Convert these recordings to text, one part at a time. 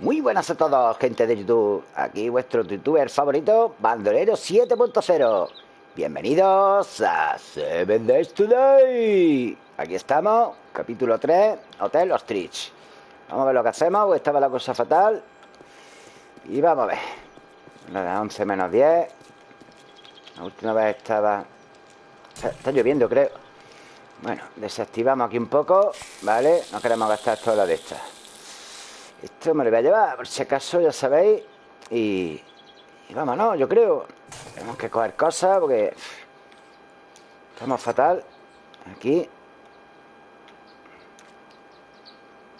Muy buenas a todos, gente de YouTube. Aquí vuestro youtuber favorito, Bandolero 7.0. Bienvenidos a Seven Days Today. Aquí estamos, capítulo 3, Hotel Ostrich. Vamos a ver lo que hacemos, estaba la cosa fatal. Y vamos a ver. La de 11 menos 10. La última vez estaba... Está lloviendo, creo. Bueno, desactivamos aquí un poco, ¿vale? No queremos gastar toda la de estas. Esto me lo voy a llevar, por si acaso, ya sabéis. Y, y vámonos, yo creo. Tenemos que coger cosas porque estamos fatal. Aquí.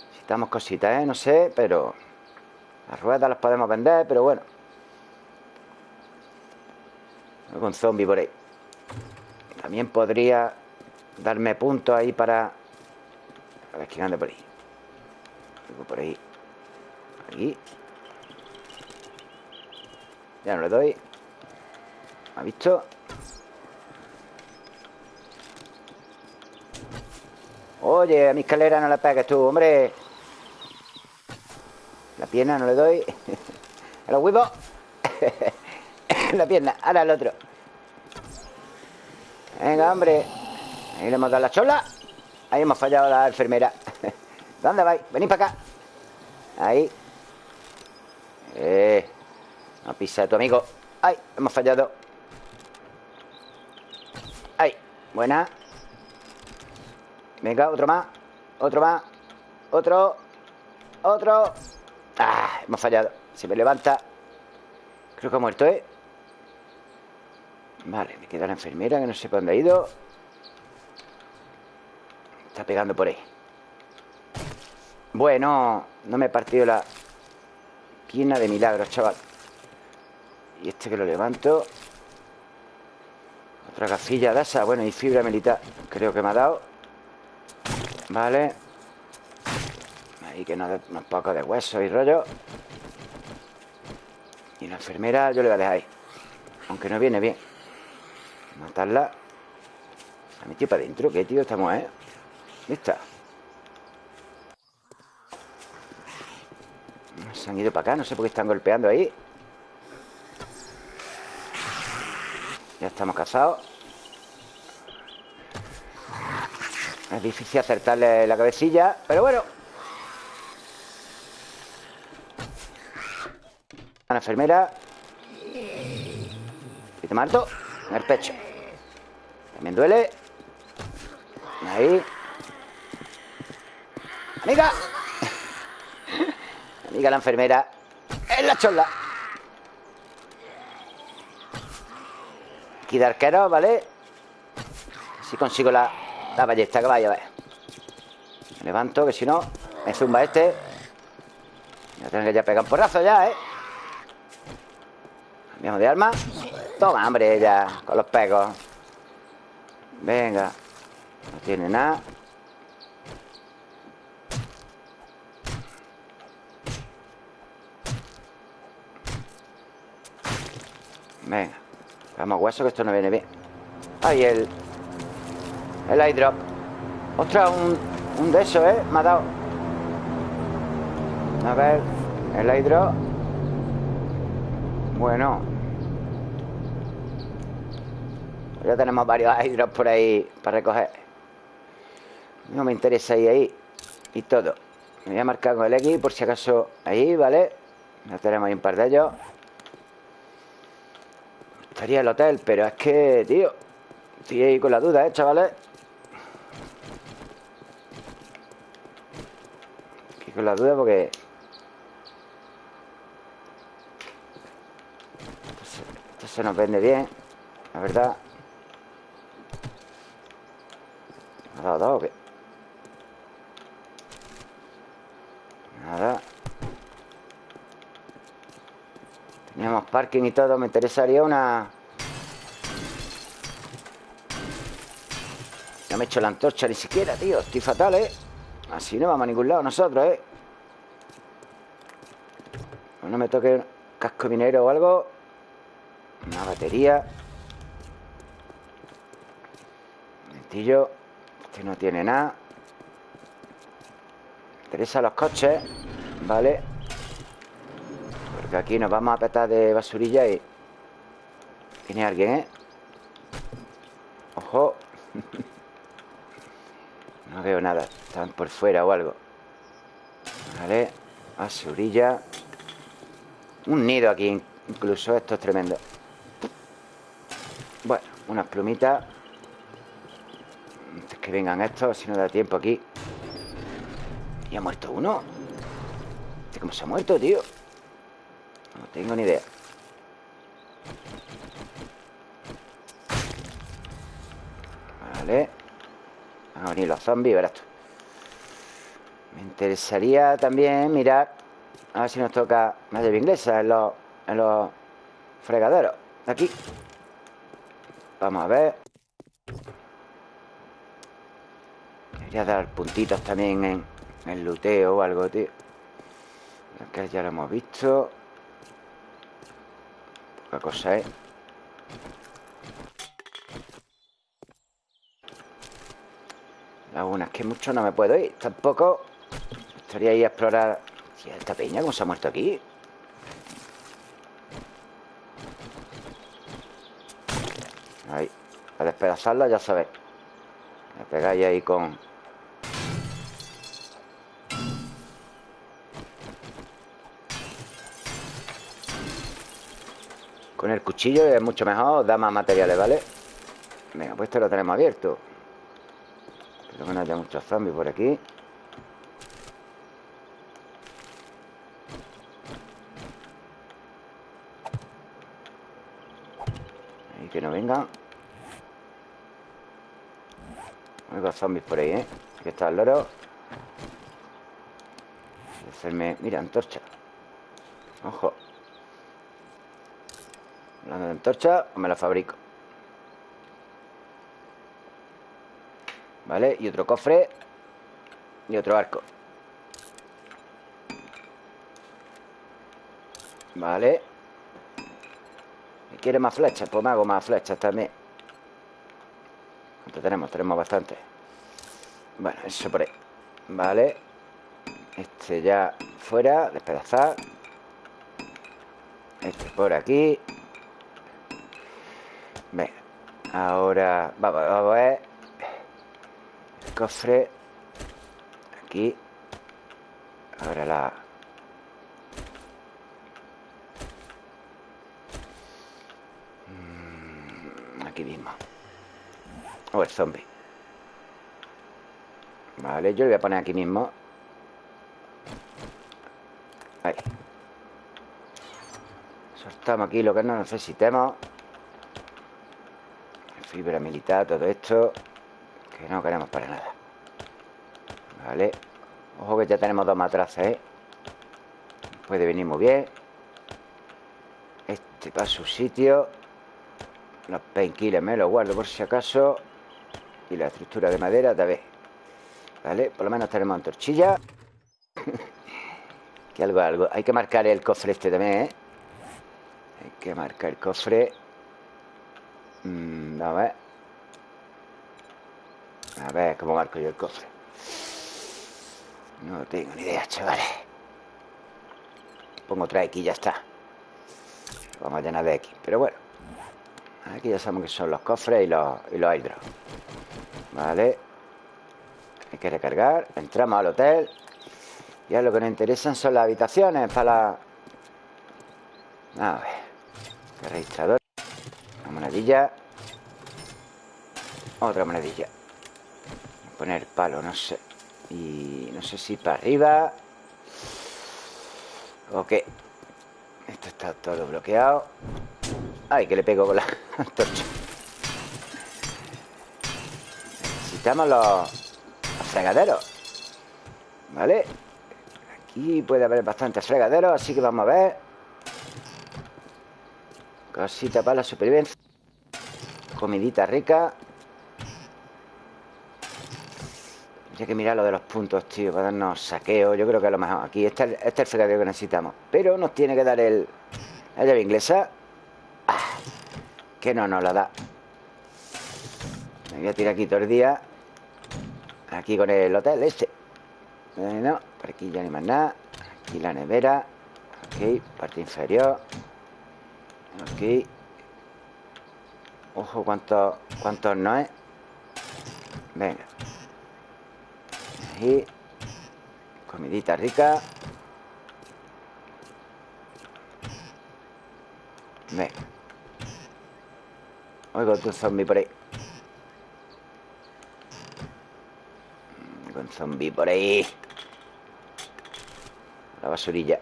Necesitamos cositas, ¿eh? No sé, pero... Las ruedas las podemos vender, pero bueno. Con zombie por ahí. También podría darme puntos ahí para... A ver quién anda por ahí. Algo por ahí. Aquí. Ya no le doy. ¿Ha visto? Oye, a mi escalera no la pegues tú, hombre. La pierna no le doy. A los huevos. la pierna. Ahora el otro. Venga, hombre. Ahí le hemos dado la chola. Ahí hemos fallado la enfermera. ¿Dónde vais? Venid para acá. Ahí. Eh. No pisa tu amigo. ¡Ay! Hemos fallado. ¡Ay! Buena. Venga, otro más. Otro más. Otro. Otro. ¡Ah! Hemos fallado. Se me levanta. Creo que ha muerto, ¿eh? Vale, me queda la enfermera que no sé para dónde ha ido. Está pegando por ahí. Bueno, no me he partido la pierna de milagros, chaval. Y este que lo levanto. Otra gafilla de esa. Bueno, y fibra militar. Creo que me ha dado. Vale. Ahí que nos unos pocos de hueso y rollo. Y la enfermera yo le voy a dejar ahí. Aunque no viene bien. Matarla. Ha metido para adentro. ¿Qué, tío? Estamos, ¿eh? ¿Dónde Se han ido para acá. No sé por qué están golpeando ahí. Ya estamos casados. Es difícil acertarle la cabecilla, pero bueno. A la enfermera. Y te mato en el pecho. También duele. Ahí. Amiga. Amiga la enfermera. En la chola. Aquí de arquero, ¿vale? Si consigo la, la ballesta que vaya a ver. Me levanto, que si no, me zumba este. Ya tengo que ya pegar un porrazo ya, ¿eh? Cambiamos de arma. Toma, hombre, ya, con los pegos. Venga. No tiene nada. Venga. Vamos, hueso, que esto no viene bien. Ahí el... El eyedrop. Ostras, un, un de esos, ¿eh? Me ha dado. A ver. El eyedrop. Bueno. Ya tenemos varios eyedrops por ahí para recoger. No me interesa ir ahí. Y todo. Me voy a marcar con el X por si acaso ahí, ¿vale? Ya tenemos ahí un par de ellos. Estaría el hotel, pero es que, tío Estoy ahí con la duda, ¿eh, chavales? Estoy con la duda porque... Esto se, nos vende bien La verdad ¿Ha dado dos o qué? Nada Teníamos parking y todo Me interesaría una... No me he hecho la antorcha ni siquiera, tío Estoy fatal, ¿eh? Así no vamos a ningún lado nosotros, ¿eh? No me toque casco minero o algo. Una batería. Mentillo Este no tiene nada. Me interesa los coches Vale Aquí nos vamos a petar de basurilla y... Viene alguien, ¿eh? Ojo. No veo nada. Están por fuera o algo. Vale. Basurilla. Un nido aquí incluso. Esto es tremendo. Bueno, unas plumitas. Antes que vengan estos Si no da tiempo aquí. ¿Y ha muerto uno? ¿Este cómo se ha muerto, tío? Tengo ni idea. Vale. Van a venir los zombies, verás Me interesaría también mirar A ver si nos toca más de inglesa en los, en los fregaderos. Aquí. Vamos a ver. Debería dar puntitos también en el luteo o algo, tío. Acá ya lo hemos visto Poca cosa, ¿eh? Algunas que mucho no me puedo ir Tampoco Estaría ahí a explorar esta peña, ¿cómo se ha muerto aquí? Ahí A despedazarla, ya sabéis Me pegáis ahí con... Con el cuchillo es mucho mejor Da más materiales, ¿vale? Venga, pues esto lo tenemos abierto. Creo que no haya muchos zombies por aquí. Ahí que no vengan. Hay zombies por ahí, ¿eh? Aquí está el loro. Hacerme... Mira, antorcha. Ojo De antorcha, me la fabrico. ¿Vale? Y otro cofre Y otro arco. Vale ¿Quiere más flechas? Pues me hago más flechas también. ¿Cuánto tenemos? Tenemos bastante. Bueno, eso por ahí. Vale Este ya fuera Despedazar. Este por aquí Ahora Vamos, vamos a ver. Cofre. Aquí. Ahora la... Mm, aquí mismo. O el zombie. Vale, yo le voy a poner aquí mismo. Ahí. Soltamos aquí lo que no necesitemos Fibra militar, todo esto que no queremos para nada. Vale Ojo que ya tenemos dos matraces, ¿eh? Puede venir muy bien. Este para su sitio. Los painkillers me los guardo por si acaso. Y la estructura de madera también Vale, por lo menos tenemos antorchilla. Que algo, algo. Hay que marcar el cofre este también, ¿eh? Hay que marcar el cofre mm, A ver. A ver cómo marco yo el cofre No tengo ni idea, chavales. Pongo otra X y ya está. Vamos a llenar de X Pero bueno. Aquí ya sabemos que son los cofres y los, y los hidros. Vale. Hay que recargar. Entramos al hotel. Ya lo que nos interesan son las habitaciones Para la... A ver. Registrador monedilla. Otra monedilla. Poner palo, no sé. Y no sé si para arriba. ¿O qué? Esto está todo bloqueado. Ay, que le pego con la antorcha. Necesitamos los, fregaderos. ¿Vale? Aquí puede haber bastantes fregaderos Así que vamos a ver. Cosita para la supervivencia Comidita rica. Hay que mirar lo de los puntos, tío Para darnos saqueo Yo creo que a lo mejor Aquí este, este es el fregadero que necesitamos. Pero nos tiene que dar el... La llave inglesa. Ah, Que no nos la da. Me voy a tirar aquí todo el día. Aquí con el hotel este. No, por aquí ya ni más nada. Aquí la nevera. Aquí, parte inferior. Aquí Ojo, cuántos cuántos no es Venga. Ahí. Comidita rica. Venga. Oigo tu zombie por ahí Con zombie por ahí La basurilla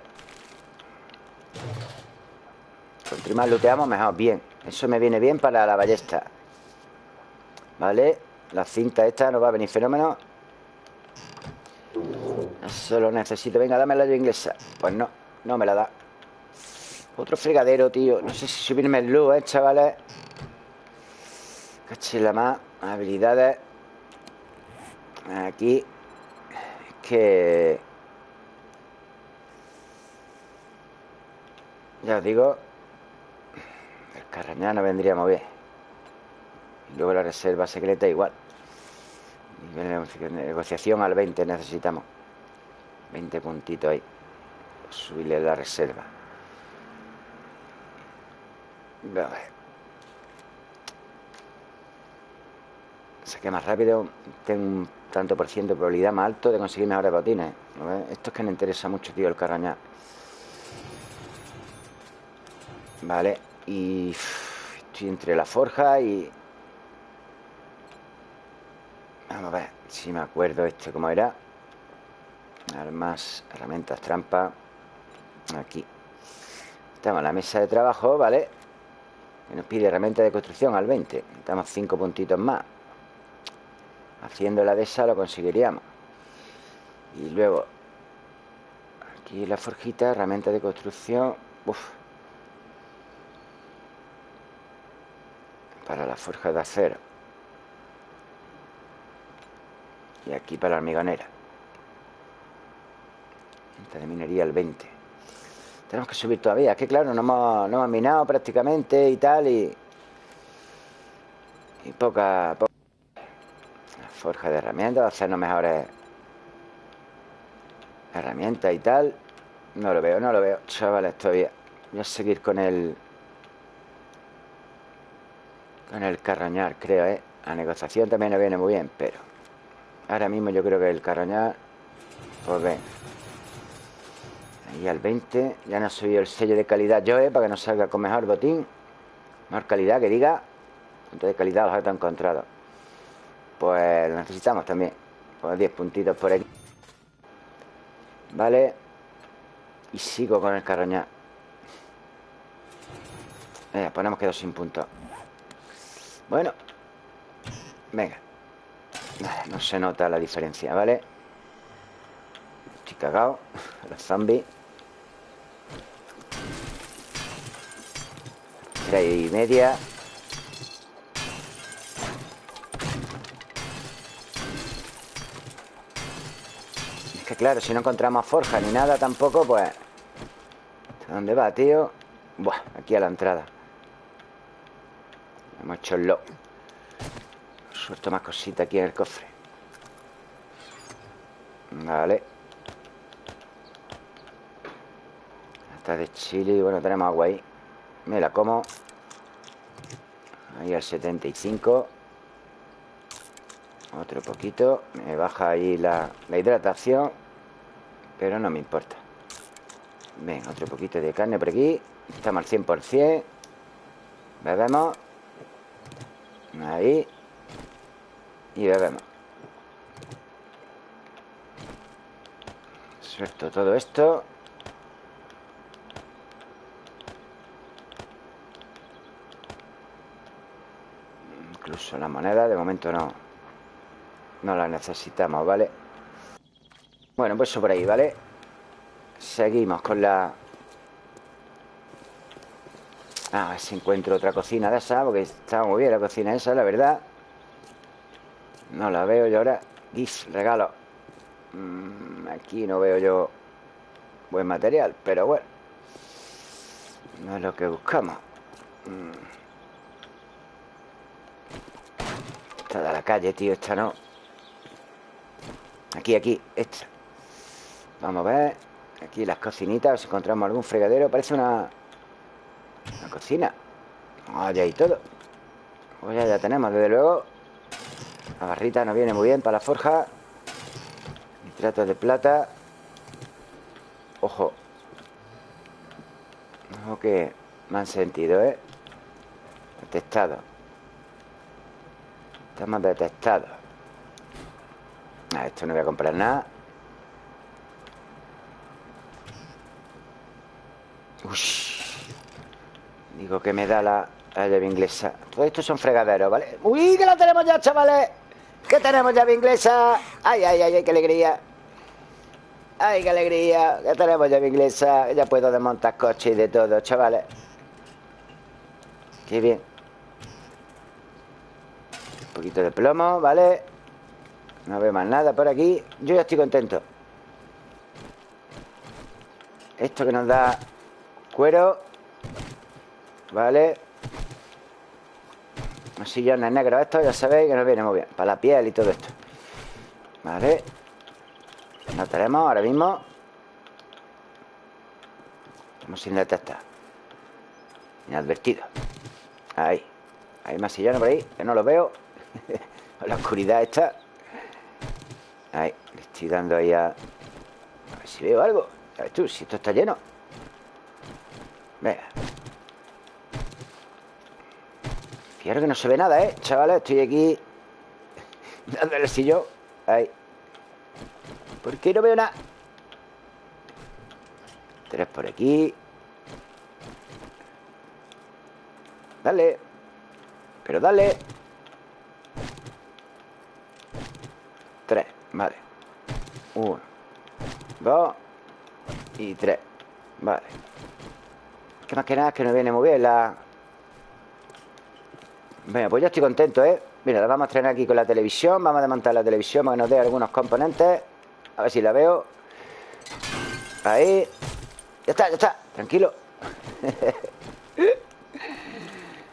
Cuanto más looteamos, mejor. Bien, eso me viene bien para la ballesta. Vale La cinta esta no va a venir fenómeno. Eso lo necesito. Venga, dame la inglesa. Pues no, no me la da. Otro fregadero, tío. No sé si subirme el luz, eh, chavales Cachila más. Habilidades. Aquí. Es que Ya os digo El carrañá no vendría muy bien y Luego la reserva secreta igual. Negociación al 20 necesitamos. 20 puntitos ahí. Subirle la reserva. Ver. Saqué más rápido. Tengo un tanto por ciento de probabilidad más alto De conseguir mejores botines. Esto es que me interesa mucho, tío, el carrañá Vale Y estoy entre la forja y... Vamos a ver si me acuerdo este cómo era. Armas, herramientas, trampa Aquí. Estamos en la mesa de trabajo, ¿vale? Que nos pide herramienta de construcción al 20 Estamos cinco puntitos más. Haciendo la de esa lo conseguiríamos. Y luego Aquí la forjita, herramienta de construcción. Uf. Para la forja de acero Y aquí para la hormigonera de minería el 20 Tenemos que subir todavía Es que claro, no hemos, no hemos minado prácticamente Y tal, y... Y poca, poca Forja de herramientas, hacernos mejores herramientas y tal. No lo veo, no lo veo, chavales, todavía. Voy a seguir con el... Con el carroñar, creo, ¿eh? La negociación también nos viene muy bien, pero... Ahora mismo yo creo que el carroñar... Pues ven. Ahí al 20. Ya no soy el sello de calidad yo, ¿eh? Para que nos salga con mejor botín. Mejor calidad, que diga. Punto de calidad, los he encontrado. Pues lo necesitamos también Pues 10 puntitos por aquí Vale Y sigo con el carroña eh, Ponemos quedó sin puntos Bueno. Venga. No se nota la diferencia, ¿vale? Estoy cagado Los zombies Tres y media. Que claro, si no encontramos forja ni nada tampoco, pues... ¿Dónde va, tío? Buah, aquí a la entrada Lo Suelto más cositas aquí en el cofre. Vale. Está de chile Bueno, tenemos agua ahí. Me la como. Ahí al 75 otro poquito. Me baja ahí la, hidratación Pero no me importa. Ven, otro poquito de carne por aquí. Estamos al 100% Bebemos Ahí Y bebemos Suelto todo esto Incluso la moneda De momento no no la necesitamos, ¿vale? Bueno, pues eso por ahí, ¿vale? Seguimos con la... Ah, a ver si encuentro otra cocina de esa Porque está muy bien la cocina esa, la verdad. No la veo yo ahora. GIF, regalo. Mm, Aquí no veo yo Buen material, pero bueno No es lo que buscamos. Mm. Esta de la calle, tío, esta no. Aquí, aquí, esta. Vamos a ver. Aquí las cocinitas, si encontramos algún fregadero. Parece una, una cocina. Allá y todo. Pues ya, ya tenemos, desde luego. La barrita nos viene muy bien para la forja. Nitratos de plata. Ojo. Ojo que me han sentido, ¿eh? Detectado. Estamos detectados. Ah, esto no voy a comprar nada. Digo que me da la, llave inglesa. Todo esto son fregaderos, ¿vale? ¡Uy, que la tenemos ya, chavales! ¿Qué tenemos llave inglesa? ¡Ay, ay, ay, ay, qué alegría! ¡Ay, qué alegría! Ya tenemos llave inglesa. Ya puedo desmontar coches y de todo, chavales. Qué bien. Un poquito de plomo, ¿vale? No veo más nada por aquí. Yo ya estoy contento. Esto que nos da cuero Vale Los sillones negros estos ya sabéis que nos viene muy bien Para la piel y todo esto. Vale No tenemos ahora mismo. Estamos sin detectar. Inadvertido. Ahí. Hay más sillones por ahí Que no los veo. La oscuridad está. Ahí Le estoy dando ahí a... A ver si veo algo. Ya ves tú, si esto está lleno. Venga Fijaros que no se ve nada, ¿eh? Chavales, estoy aquí Dándole el sillón. Ahí. ¿Por qué no veo nada? Tres por aquí. Dale. Pero dale. Tres, vale. Uno Dos Y tres Vale. Que más que nada es que no viene muy bien la Venga, pues ya estoy contento, ¿eh? Mira, la vamos a estrenar aquí con la televisión Vamos a desmontar la televisión para que nos dé algunos componentes. A ver si la veo. Ahí. Ya está, ya está, tranquilo.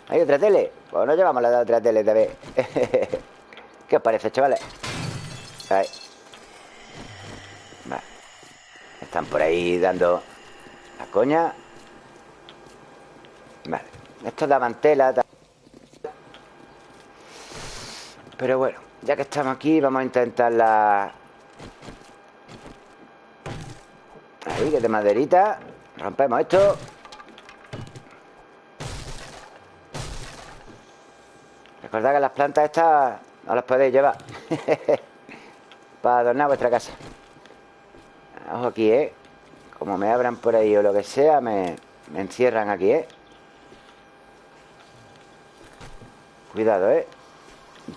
Hay otra tele. Pues no llevamos la de otra tele también. ¿Qué os parece, chavales? Ahí. Vale. Están por ahí dando la coña. Vale. Esto daban tela pero bueno, ya que estamos aquí Vamos a intentar la... Ahí, que de maderita Rompemos esto Recordad que las plantas estas No las podéis llevar Para adornar vuestra casa Ojo aquí, ¿eh? Como me abran por ahí o lo que sea Me, me encierran aquí, ¿eh? Cuidado, ¿eh?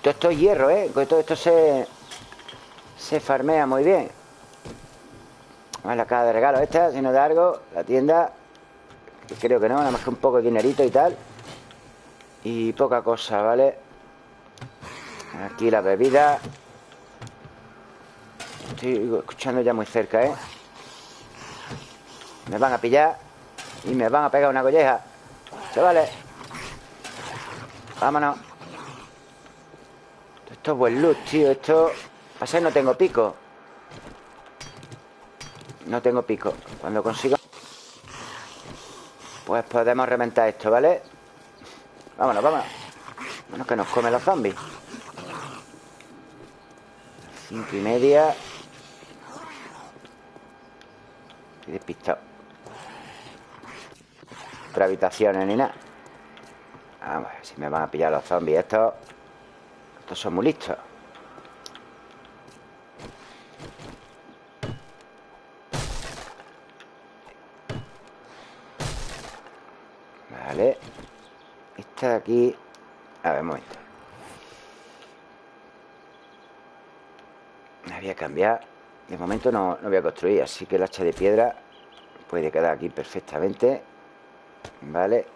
Todo esto es hierro, ¿eh? Todo esto se, se farmea muy bien. Vale, la caja de regalo esta, si no da algo, la tienda. Creo que no, nada más que un poco de dinerito y tal. Y poca cosa, ¿vale? Aquí la bebida. Estoy escuchando ya muy cerca, ¿eh? Me van a pillar y me van a pegar una colleja. Chavales. Vámonos. Esto es buen luz, tío Esto... Pasa que no tengo pico. No tengo pico. Cuando consiga Pues podemos reventar esto, ¿vale? Vámonos, vámonos. Bueno, que nos comen los zombies. Cinco y media. Estoy despistado. Otra habitaciones ni nada Vamos a ver si me van a pillar los zombies estos estos son muy listos. Vale. Esta de aquí... A ver, un momento. Me voy a cambiar. De momento no, no voy a construir, así que el hacha de piedra puede quedar aquí perfectamente. Vale.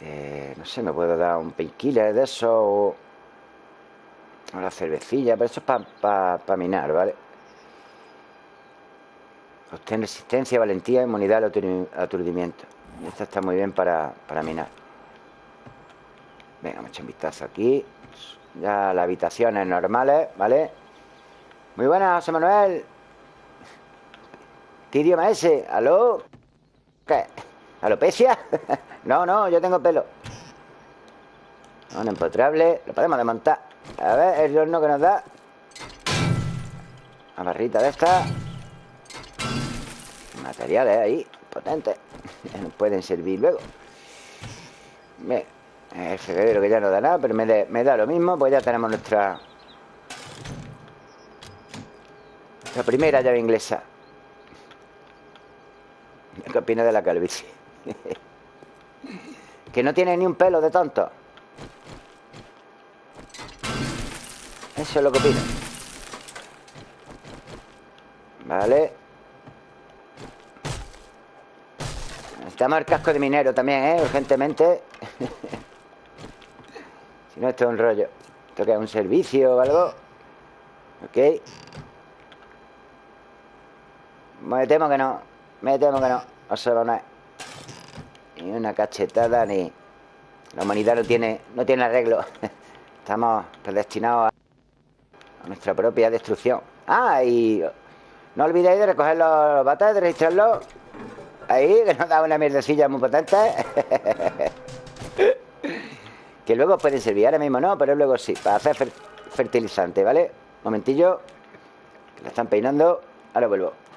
Eh, no sé, me puedo dar un painkiller de eso o, la cervecilla, pero eso es para pa, minar, ¿vale? Obtener resistencia, valentía, inmunidad al aturdimiento. Esta está muy bien para, para minar. Venga, vamos a echar un vistazo aquí. Ya las habitaciones normales, ¿vale? Muy buenas, José Manuel. ¿Qué idioma es ese? ¿Aló? ¿Qué? ¿Alopecia? no, no, yo tengo pelo. Un empotrable Lo podemos desmontar. A ver, el horno que nos da. Una barrita de esta. Materiales ahí Potentes. Nos pueden servir luego. El febrero que ya no da nada Pero me, da lo mismo Pues ya tenemos nuestra La primera llave inglesa. ¿Qué opina de la calvicie? que no tiene ni un pelo de tonto. Eso es lo que opino Vale. Necesitamos el casco de minero también, ¿eh? Urgentemente. Si no, esto es un rollo. Esto que es un servicio o algo. Ok. Me temo que no. Me temo que no. No se va a Ni una cachetada ni... La humanidad no tiene, no tiene arreglo. Estamos predestinados a, nuestra propia destrucción. Ah, y... No olvidéis de recoger los bates, de registrarlos. Ahí, que nos da una mierdecilla muy potente. Que luego pueden servir Ahora mismo no, pero luego sí Para hacer fertilizante, ¿vale? Momentillo la están peinando Ahora vuelvo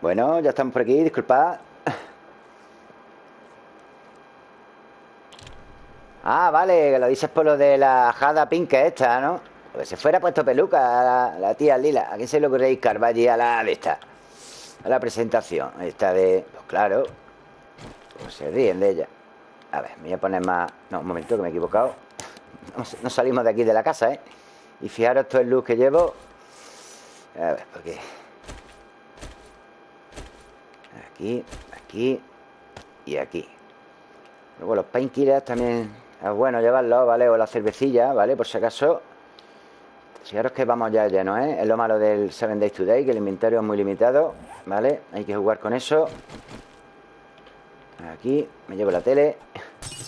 Bueno, ya estamos por aquí, disculpad Ah, vale, que lo dices por lo de la jada pinca esta, ¿no? Pues se fuera puesto peluca la, tía Lila. ¿A quién se le ocurre ir a la de esta? A la presentación. Esta de... Pues claro. Pues se ríen de ella. A ver, me voy a poner más... No, un momento, que me he equivocado. No, salimos de aquí de la casa, ¿eh? Y fijaros todo el luz que llevo. A ver, porque... Aquí, aquí y aquí Luego los painkillers también es bueno llevarlos, ¿vale? O la cervecilla, ¿vale? Por si acaso Fijaros que vamos ya lleno, ¿eh? Es lo malo del 7 Days Today Que el inventario es muy limitado, ¿vale? Hay que jugar con eso Aquí, me llevo la tele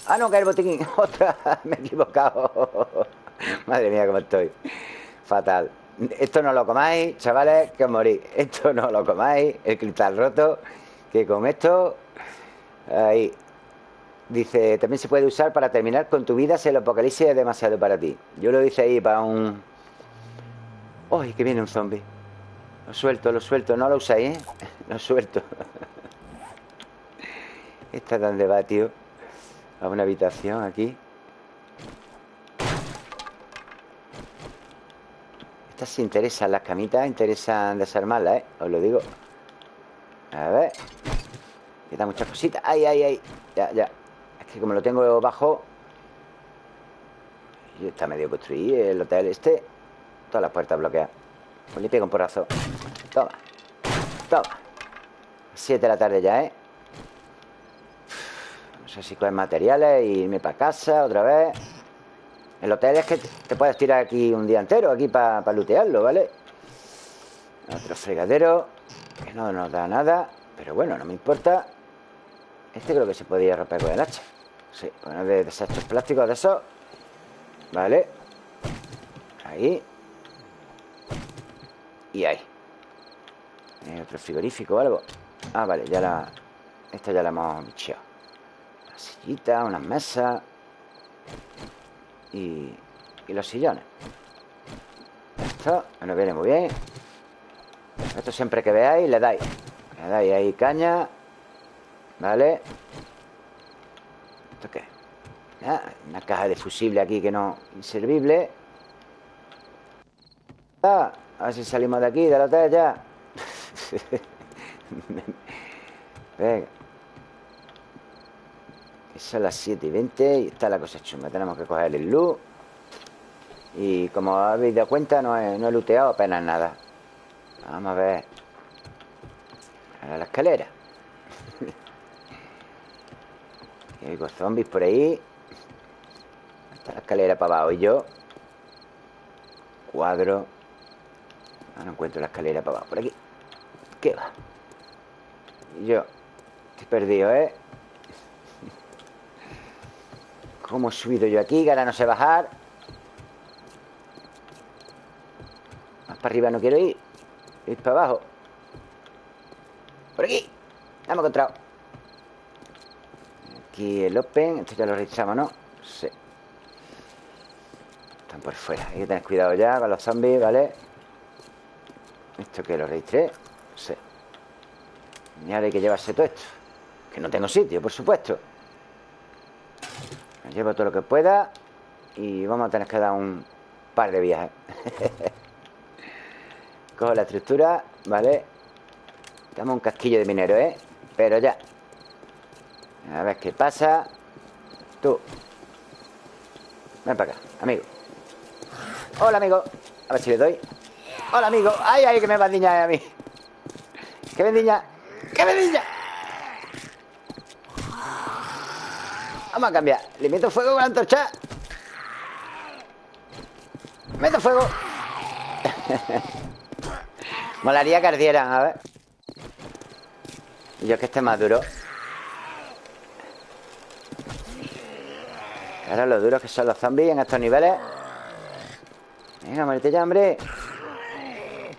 ¡Ah, no, que el botiquín! ¡Otra! Me he equivocado Madre mía, cómo estoy Fatal Esto no lo comáis, chavales, que os morís Esto no lo comáis El cristal roto Que con esto Ahí Dice, también se puede usar para terminar con tu vida si el apocalipsis es demasiado para ti. Yo lo hice ahí para un... ¡Uy, que viene un zombie! Lo suelto, lo suelto. No lo usáis, ¿eh? Lo suelto. Está tan va, tío. A una habitación aquí. Estas interesan, las camitas interesan desarmarlas, ¿eh? Os lo digo. A ver. Queda muchas cositas. ¡Ay, ay, ay! Ya, ya que como lo tengo bajo y está medio construido el hotel este todas las puertas bloqueadas pues le pego un porrazo toma toma Siete de la tarde ya, ¿eh? No sé si coger materiales y irme para casa otra vez El hotel es que te puedes tirar aquí un día entero Aquí para pa lootearlo, ¿vale? Otro fregadero Que no nos da nada Pero bueno, no me importa. Este creo que se podía romper con el hacha. Sí, bueno, de desechos plásticos de eso Vale. Ahí. Y ahí. ¿Hay otro frigorífico o algo? Ah, vale, ya la... Esta ya la hemos bicheado. Una sillita, unas mesas. Y... Y los sillones. Esto nos viene muy bien Esto siempre que veáis le dais. Le dais ahí caña Vale ¿Esto qué? Ah, una caja de fusible aquí que no... Inservible. Ah, A ver si salimos de aquí, de la hotel ya. Venga. Son las 7 y 20 Y está la cosa chunga. Tenemos que coger el luz. Y como habéis dado cuenta No he, no he looteado apenas nada Vamos a ver A la escalera hay zombies por ahí. Está la escalera para abajo y yo. Cuadro. Ah, no encuentro la escalera para abajo. Por aquí. ¿Qué va? Y yo. Estoy perdido, ¿eh? ¿Cómo he subido yo aquí? Que ahora no sé bajar. Más para arriba no quiero ir. Para abajo. Por aquí. Ya me he encontrado. Aquí el Open Esto ya lo registramos, ¿no? Sí Están por fuera Hay que tener cuidado ya con los zombies, ¿vale? ¿Esto que lo registré? Sí Y ahora hay que llevarse todo esto Que no tengo sitio, por supuesto llevo todo lo que pueda Y vamos a tener que dar un par de viajes Cojo la estructura, ¿vale? Damos un casquillo de minero, ¿eh? Pero ya. A ver qué pasa. Tú. Ven para acá, amigo. Hola, amigo. A ver si le doy. Hola, amigo. Ay, ay, que me bandiña a mí. ¡Qué bendiña! ¡Qué bendiña! Vamos a cambiar. Le meto fuego con la antorcha. Meto fuego Molaría que ardieran, a ver. Yo que esté más duro. Ahora lo duros que son los zombies en estos niveles. Venga, muérete ya, hombre.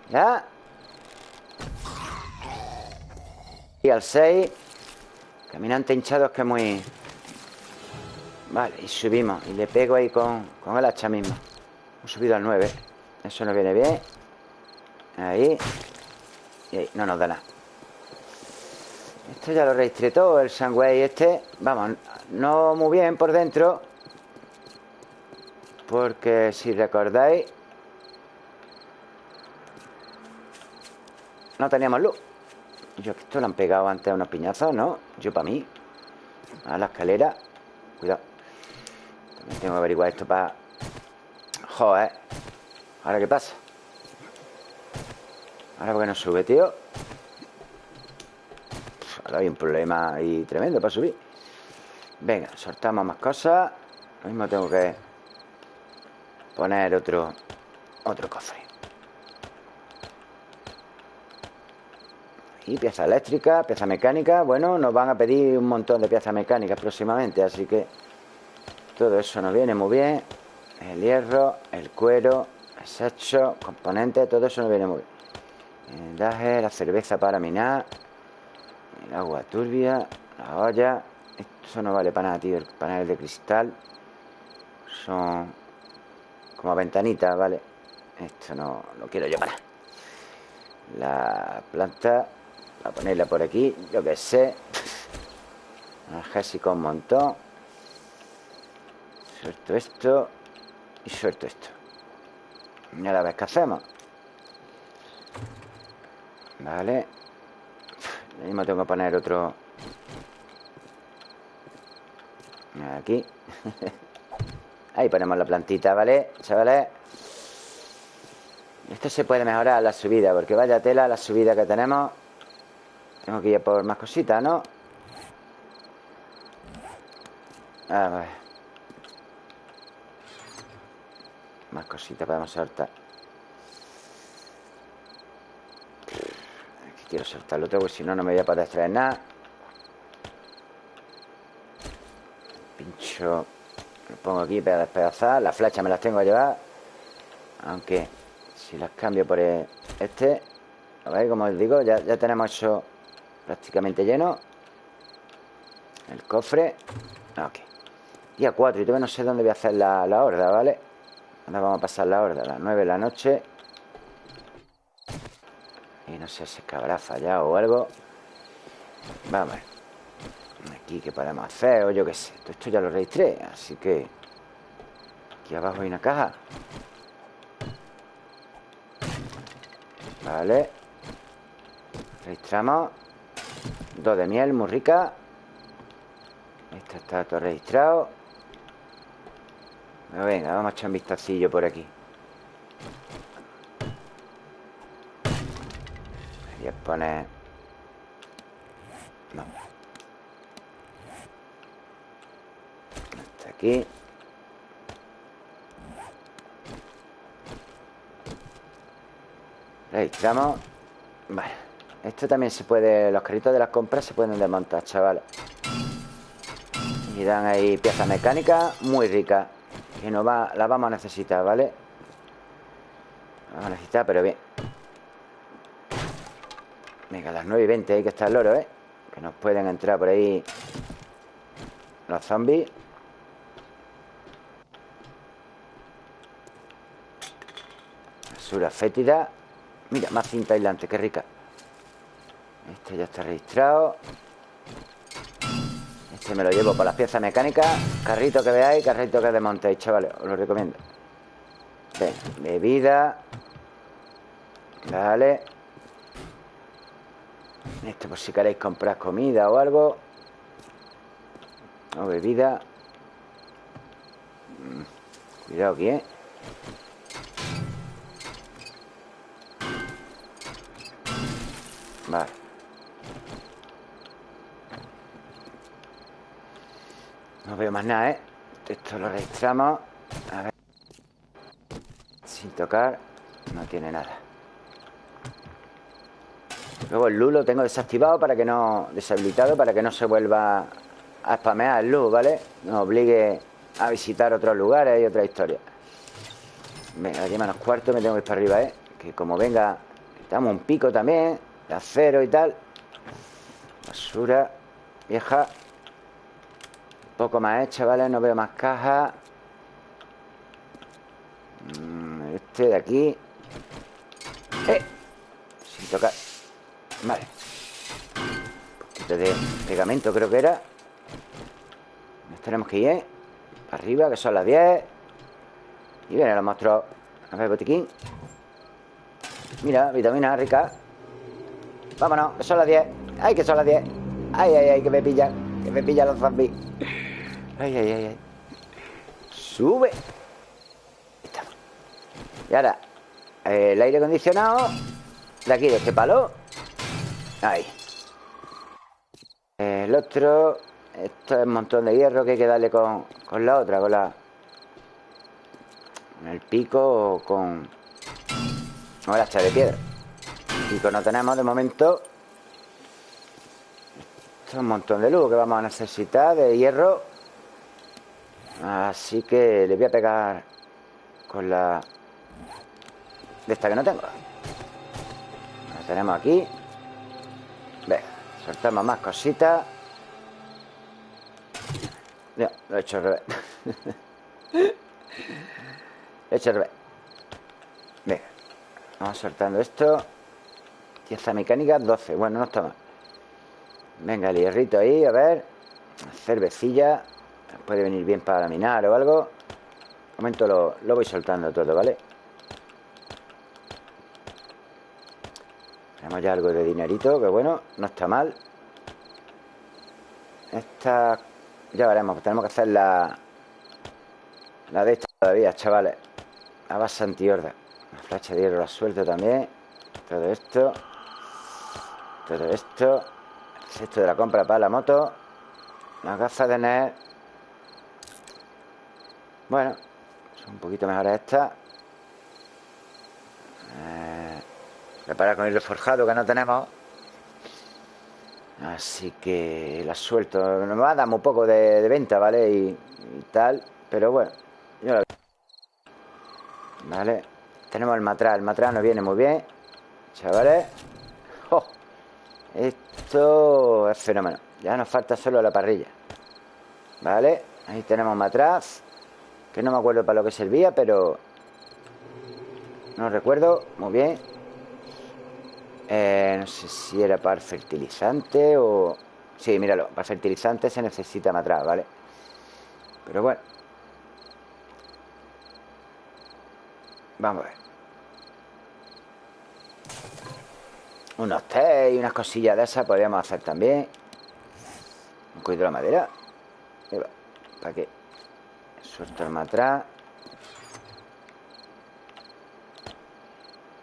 Ya. Y al 6 Caminante hinchado es que muy... Vale, y subimos. Y le pego ahí con, con el hacha mismo Hemos subido al 9 Eso no viene bien Ahí. Y ahí, no nos da nada. Esto ya lo registré todo El sangway este. Vamos, no muy bien por dentro. Porque si recordáis No teníamos luz. Yo esto lo han pegado antes a unos piñazos, ¿no? Yo para mí. A la escalera. Cuidado. También tengo que averiguar esto para... Joder. ¿Ahora qué pasa? ¿Ahora por qué no sube, tío? hay un problema ahí tremendo para subir. Venga, soltamos más cosas. Lo mismo tengo que poner otro, otro cofre. Y pieza eléctrica, pieza mecánica. Bueno, nos van a pedir un montón de piezas mecánicas próximamente, así que todo eso nos viene muy bien. El hierro, el cuero, hecho componentes, todo eso nos viene muy bien. El daje, la cerveza para minar, el agua turbia, la olla. Esto no vale para nada, tío. El panel de cristal son como ventanitas, ¿vale? Esto no lo quiero yo para La planta, a ponerla por aquí, yo que sé. Analgésico un montón. Suelto esto y suelto esto. Y a la vez que hacemos. Vale. Lo mismo tengo que poner otro. Aquí. Ahí ponemos la plantita, ¿vale? Chavales. Esto se puede mejorar la subida, porque vaya tela la subida que tenemos. Tengo que ir por más cositas, ¿no? A ver. Más cositas podemos saltar. Aquí quiero saltar lo otro, porque si no, no me voy a poder extraer nada. Pincho. Lo pongo aquí para despedazar. Las flechas me las tengo a llevar. Aunque si las cambio por este. A ver, como os digo, ya, ya tenemos eso prácticamente lleno. El cofre. Ok. Día 4 y todavía no sé dónde voy a hacer la, la horda, ¿vale? Ahora vamos a pasar la horda a las 9 de la noche. No sé si es habrá fallado o algo. Vamos. Aquí que podemos hacer o yo qué sé. Todo esto ya lo registré, así que... Aquí abajo hay una caja. Vale. Registramos. Dos de miel, muy rica. Esto está todo registrado. venga, vamos a echar un vistacillo por aquí. Voy a poner... Vamos. Hasta aquí. Registramos. Vale. Esto también se puede... Los carritos de las compras se pueden desmontar, chavales. Y dan ahí piezas mecánicas muy ricas. Que no va, las vamos a necesitar, ¿vale? vamos a necesitar, pero bien. Venga, a las 9 y 20 hay que estar el loro, ¿eh? Que nos pueden entrar por ahí los zombies. Basura fétida. Mira, más cinta aislante, qué rica. Este ya está registrado. Este me lo llevo para las piezas mecánicas. Carrito que veáis, carrito que desmontéis, chavales. Os lo recomiendo. Venga, bebida. Vale. Esto por si queréis comprar comida o algo. O bebida. Mm, cuidado aquí, ¿eh? Vale. No veo más nada, ¿eh? Esto lo registramos. A ver. Sin tocar. No tiene nada. Luego el luz lo tengo desactivado para que no... Deshabilitado para que no se vuelva a spamear el luz, ¿vale? Nos obligue a visitar otros lugares y otra historia. Venga, aquí menos cuarto me tengo que ir para arriba, ¿eh? Que como venga... Estamos un pico también De acero y tal Basura Vieja poco más hecha, ¿vale? No veo más cajas. Mm, este de aquí. ¡Eh! Sin tocar. Vale. Un de pegamento creo que era. Nos tenemos que ir, ¿eh? Arriba, que son las 10. Y vienen los monstruos. A ver, botiquín. Mira, vitamina rica. Vámonos, que son las 10. ¡Ay, que son las 10! ¡Ay, ay, ay, que me pillan! Que me pillan los zombies. Ay, ay, ay, ay. Sube. Estamos. Y ahora, el aire acondicionado de aquí, de este palo. Ahí. El otro... Esto es un montón de hierro que hay que darle con, con la otra, con la... Con el pico o con... Con el hacha de piedra. Pico no tenemos de momento. Esto es un montón de luz que vamos a necesitar de hierro. Así que le voy a pegar con la... De esta que no tengo. La tenemos aquí. Venga, soltamos más cositas. Ya, lo he hecho al revés. he hecho al revés. Venga, vamos soltando esto. Pieza mecánica 12. Bueno, no está mal. Venga, el hierrito ahí, a ver. Cervecilla. Puede venir bien para minar o algo. Un momento lo, lo voy soltando todo, ¿vale? Tenemos ya algo de dinerito, que bueno, no está mal. Esta ya veremos, tenemos que hacer la la de esta todavía, chavales. La base antihorda. La flecha de hierro la suelto también. Todo esto. Todo esto. Esto de la compra para la moto. Las gafas de NES. Bueno, son un poquito mejores estas. Preparar con el reforjado que no tenemos. Así que la suelto. Nos va a dar muy poco de, venta, ¿vale? Y, y, tal. Pero bueno, yo la... Vale. Tenemos el matraz. El matraz nos viene muy bien. Chavales. ¡Oh! Esto es fenómeno. Ya nos falta solo la parrilla. Vale. Ahí tenemos matraz. Que no me acuerdo para lo que servía, pero... No recuerdo. Muy bien. Eh, no sé si era para fertilizante o... Sí, míralo. Para fertilizante se necesita matraz, ¿vale? Pero bueno. Vamos a ver. Unos té y unas cosillas de esas podríamos hacer también. Un cuido la madera. ¿Para qué? Suelto el matraz.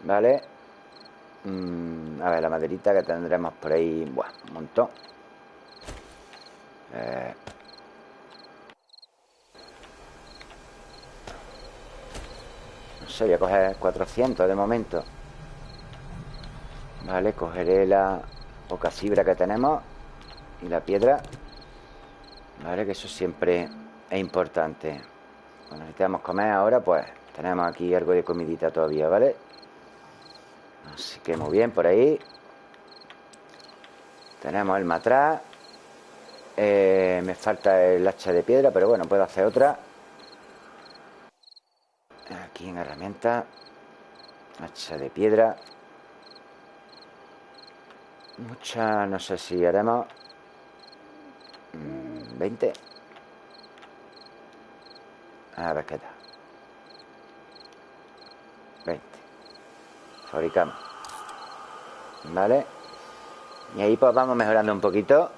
Vale. Mm, a ver, la maderita que tendremos por ahí. Buah, un montón. Eh. No sé, voy a coger 400 de momento. Vale, cogeré la poca fibra que tenemos y la piedra. Vale, que eso siempre es importante. Cuando necesitamos comer ahora, pues tenemos aquí algo de comidita todavía, ¿vale? Así que muy bien por ahí. Tenemos el matraz. Eh, me falta el hacha de piedra, pero bueno, puedo hacer otra. Aquí en herramienta. Hacha de piedra. Mucha, no sé si haremos 20. A ver qué tal. 20. Fabricamos. ¿Vale? Y ahí pues vamos mejorando un poquito.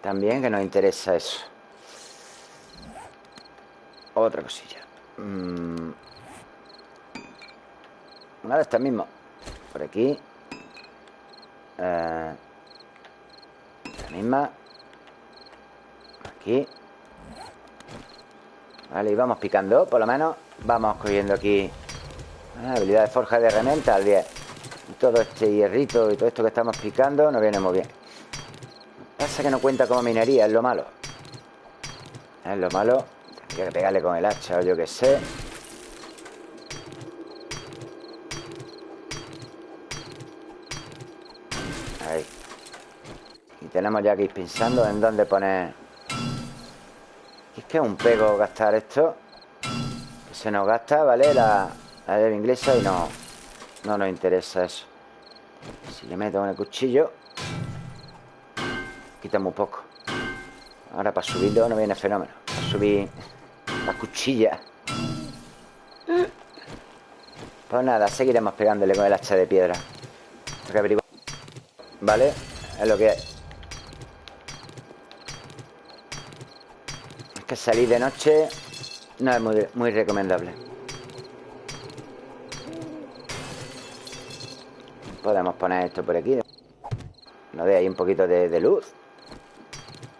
También que nos interesa eso. Otra cosilla. Mm. Una de estas mismas. Por aquí. Eh, la misma. Aquí. Vale, y vamos picando, por lo menos. Vamos cogiendo aquí ah, habilidad de forja de herramienta al 10. Y todo este hierrito y todo esto que estamos picando nos viene muy bien. Pasa que no cuenta como minería, es lo malo. Es lo malo. Tendría que pegarle con el hacha o yo que sé. Ahí. Y tenemos ya que ir pensando en dónde poner... Es que es un pego gastar esto. Se nos gasta, ¿vale? La, la de inglesa y no, no nos interesa eso. Si le meto con el cuchillo, quita muy poco. Ahora para subirlo no viene fenómeno. Para subir la cuchilla. Pues nada, seguiremos pegándole con el hacha de piedra. ¿Vale? Es lo que hay. Es que salir de noche no es muy recomendable. Podemos poner esto por aquí. nos dé ahí un poquito de, de luz.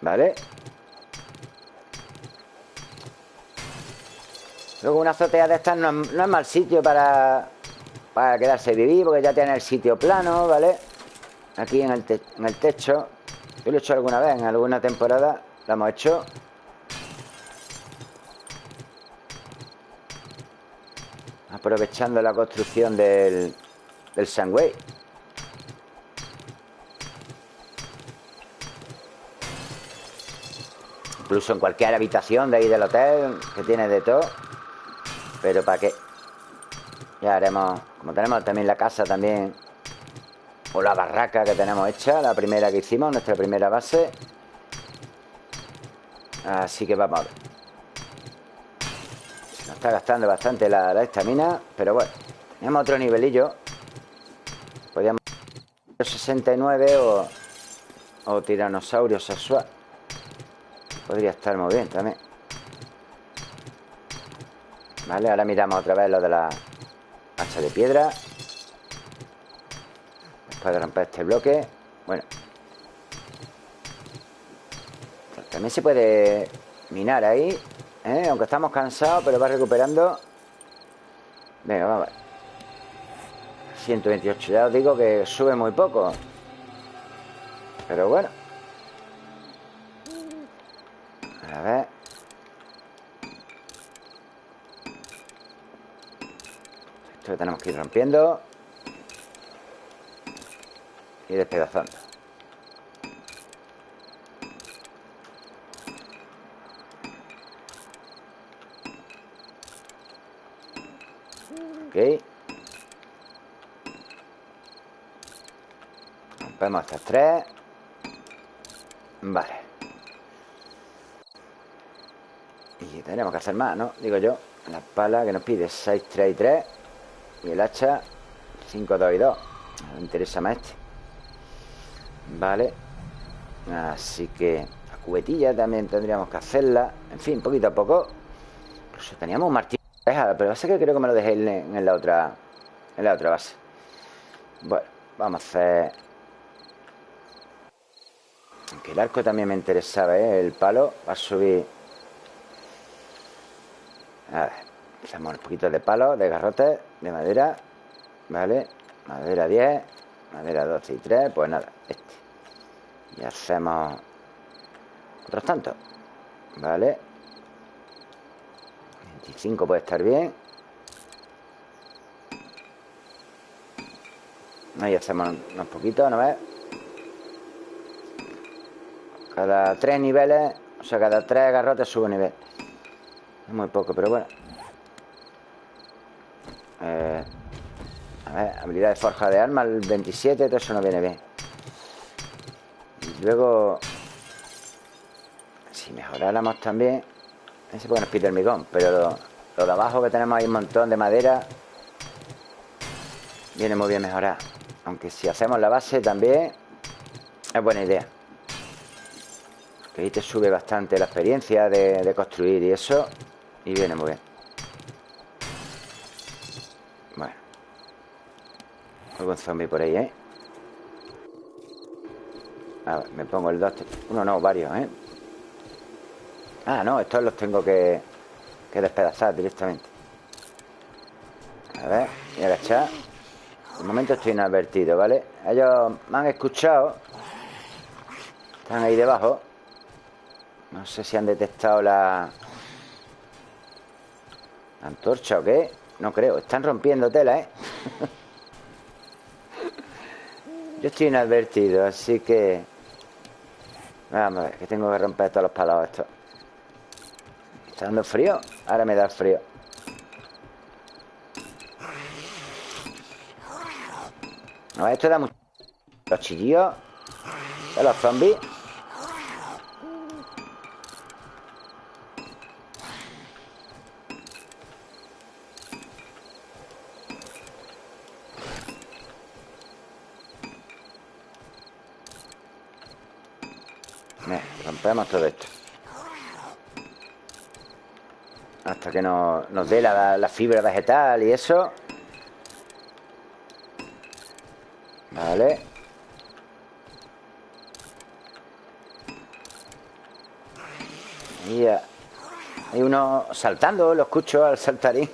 ¿Vale? Luego una azotea de estas no, es- no mal sitio para, para quedarse vivir, porque ya tiene el sitio plano, ¿vale? Aquí en el, en el techo. Yo lo he hecho alguna vez, en alguna temporada lo hemos hecho. Aprovechando la construcción del, del Sandway. Incluso en cualquier habitación de ahí del hotel, que tiene de todo. Pero para qué. Ya haremos, como tenemos también la casa también, o la barraca que tenemos hecha, la primera que hicimos, nuestra primera base. Así que vamos a ver. Nos está gastando bastante la la estamina, pero bueno, tenemos otro nivelillo. Podríamos 69 o, o tiranosaurio sexual. Podría estar muy bien también. Vale, ahora miramos otra vez lo de la hacha de piedra. Después de romper este bloque. Bueno. También se puede minar ahí. ¿eh? Aunque estamos cansados, pero va recuperando. Venga, vamos a ver. 128. Ya os digo que sube muy poco. Pero bueno. A ver. Esto que tenemos que ir rompiendo. Y despedazando. Ok. Rompemos estas tres. Vale. Y tenemos que hacer más, ¿no? Digo yo. La pala que nos pide 6, 3 y 3. Y el hacha 5, 2 y 2. Me interesa más este. Vale. Así que la cubetilla también tendríamos que hacerla. En fin, poquito a poco. Incluso teníamos un martillo pero pasa que creo que me lo dejé en, la otra. En la otra base. Bueno, vamos a hacer. Aunque el arco también me interesaba, ¿eh? El palo. Va a subir. A ver. Hacemos un poquito de palo, de garrotes, de madera. Vale. Madera 10. Madera 12 y 3. Pues nada, este. Y hacemos otros tantos. Vale. 25 puede estar bien. Ahí hacemos unos poquitos, ¿no ves? Cada tres niveles, o sea, cada tres garrotes sube un nivel. Es muy poco, pero bueno. Eh, a ver, habilidad de forja de armas, el 27, todo eso no viene bien. Luego, si mejoráramos también, ese porque nos pide hormigón, pero lo, de abajo que tenemos ahí un montón de madera, viene muy bien mejorar. Aunque si hacemos la base también, es buena idea. Que ahí te sube bastante la experiencia de construir y eso, y viene muy bien. Bueno. Algún zombie por ahí, ¿eh? A ver, me pongo el 2. Uno no, varios, ¿eh? Ah, no, estos los tengo que, que despedazar directamente. A ver, y agachar. De momento estoy inadvertido, ¿vale? Ellos me han escuchado. Están ahí debajo. No sé si han detectado la... antorcha o qué. No creo. Están rompiendo tela, ¿eh? Yo estoy inadvertido, así que... Vamos a ver, que tengo que romper todos los palos estos. ¿Está dando frío? Ahora me da frío. No, esto da mucho... Los chillidos de los zombies. todo esto. Hasta que nos, nos dé la, la fibra vegetal y eso. Vale. Ya. Hay uno saltando, lo escucho al saltarín.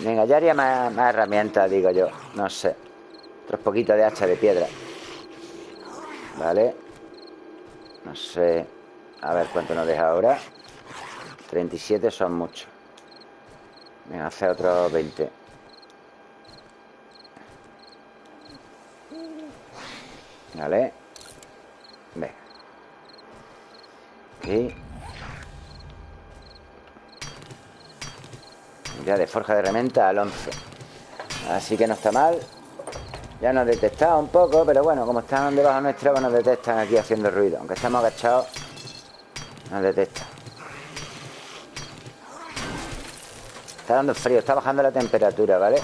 Venga, ya haría más, más herramientas, digo yo. No sé. Otros poquitos de hacha de piedra. Vale. No sé. A ver cuánto nos deja ahora. 37 son muchos. Venga, hace otros 20. Vale. Venga. Aquí. Ya de forja de herramienta al 11. Así que no está mal. Ya nos detectado un poco, pero bueno, como están debajo nuestra, pues nos detectan aquí haciendo ruido. Aunque estamos agachados, nos detectan. Está dando frío, está bajando la temperatura, ¿vale?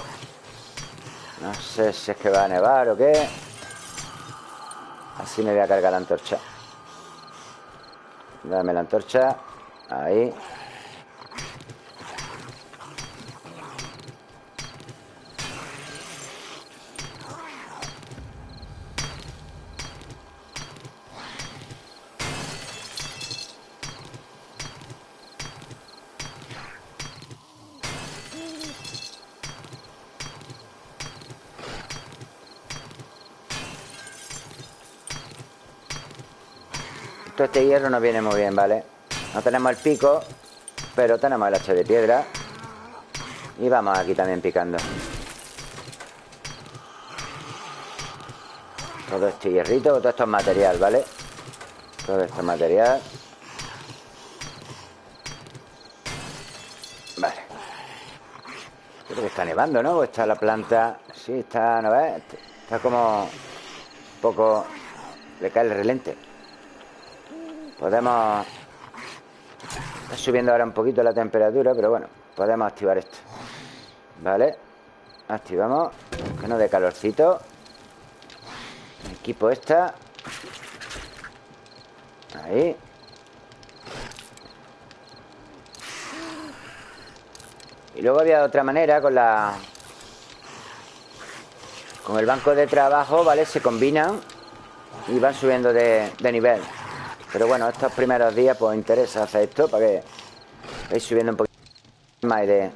No sé si es que va a nevar o qué. Así me voy a cargar la antorcha. Dame la antorcha. Ahí. Todo este nos viene muy bien, ¿vale? No tenemos el pico, pero tenemos el hacha de piedra. Y vamos aquí también picando. Todo este hierrito, todo esto es material, ¿vale? Todo esto es material. Vale. Creo que está nevando, ¿no? Está la planta... Sí, está, ¿no ves? Está como... Un poco... Le cae el relente. Podemos... Está subiendo ahora un poquito la temperatura, pero bueno, podemos activar esto. ¿Vale? Activamos. Que no dé calorcito. Equipo esta. Ahí. Y luego había otra manera con la... Con el banco de trabajo, ¿vale? Se combinan y van subiendo de, de nivel. Pero bueno, estos primeros días pues interesa hacer esto para que vais subiendo un poquito más de...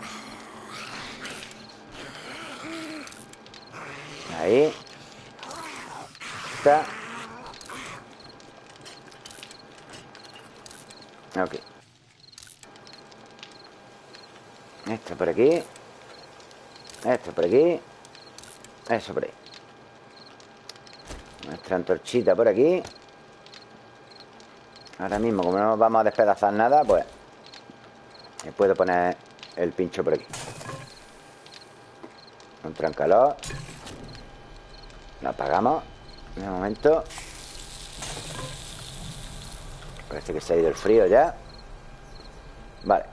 Ahí. Está. Ok. Esto por aquí. Esto por aquí. Eso por ahí. Nuestra antorchita por aquí. Ahora mismo, como no vamos a despedazar nada, pues me puedo poner el pincho por aquí. Un trancalor. Lo apagamos. De momento. Parece que se ha ido el frío ya. Vale.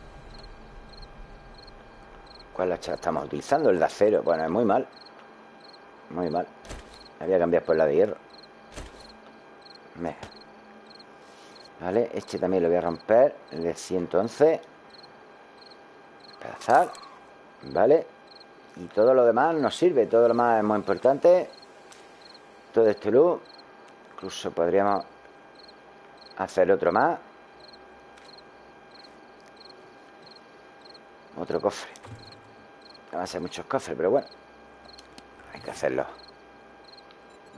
¿Cuál hacha estamos utilizando? El de acero. Bueno, es muy mal. Muy mal. Había que cambiar por la de hierro. Venga. ¿Vale? Este también lo voy a romper El de 111 Pedazar ¿Vale? Y todo lo demás nos sirve Todo lo demás es muy importante. Todo este luz Incluso podríamos hacer otro más. Otro cofre. Va a ser muchos cofres, pero bueno Hay que hacerlo.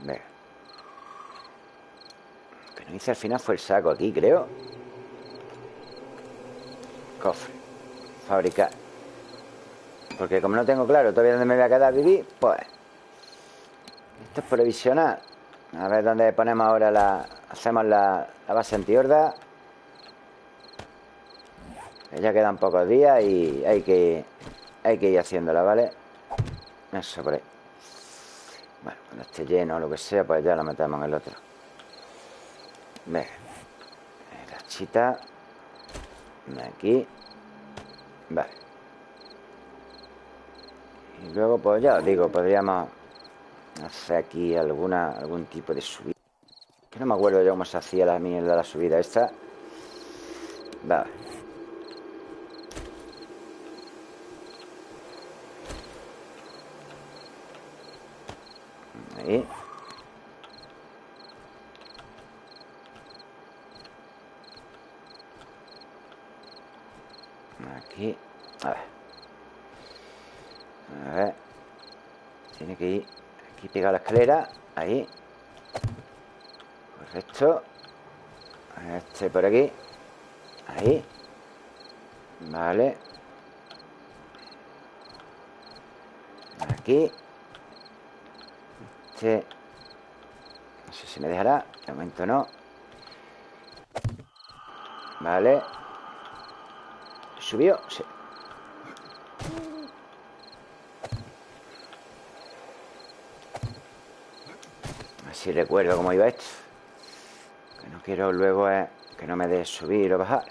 Venga hice al final fue el saco aquí, creo. Cofre. Fabricar. Porque como no tengo claro todavía dónde me voy a quedar a vivir, pues... Esto es provisional. A ver dónde ponemos ahora la... Hacemos la, la base antihorda. Ya quedan pocos días y hay que, hay que ir haciéndola, ¿vale? Eso por ahí. Bueno, cuando esté lleno o lo que sea, pues ya lo metemos en el otro. Venga. La chita. Aquí. Vale. Y luego, pues ya os digo, podríamos hacer aquí alguna algún tipo de subida. Que no me acuerdo yo cómo se hacía la mierda la subida esta. Vale. Ahí. Aquí. A ver. A ver. Tiene que ir aquí pegado la escalera. Ahí. Correcto. Este por aquí. Ahí. Vale. Aquí. Este. No sé si me dejará. De momento no. Vale. ¿Subió? Sí. Así recuerdo cómo iba esto. Que no quiero luego es que no me dé subir o bajar.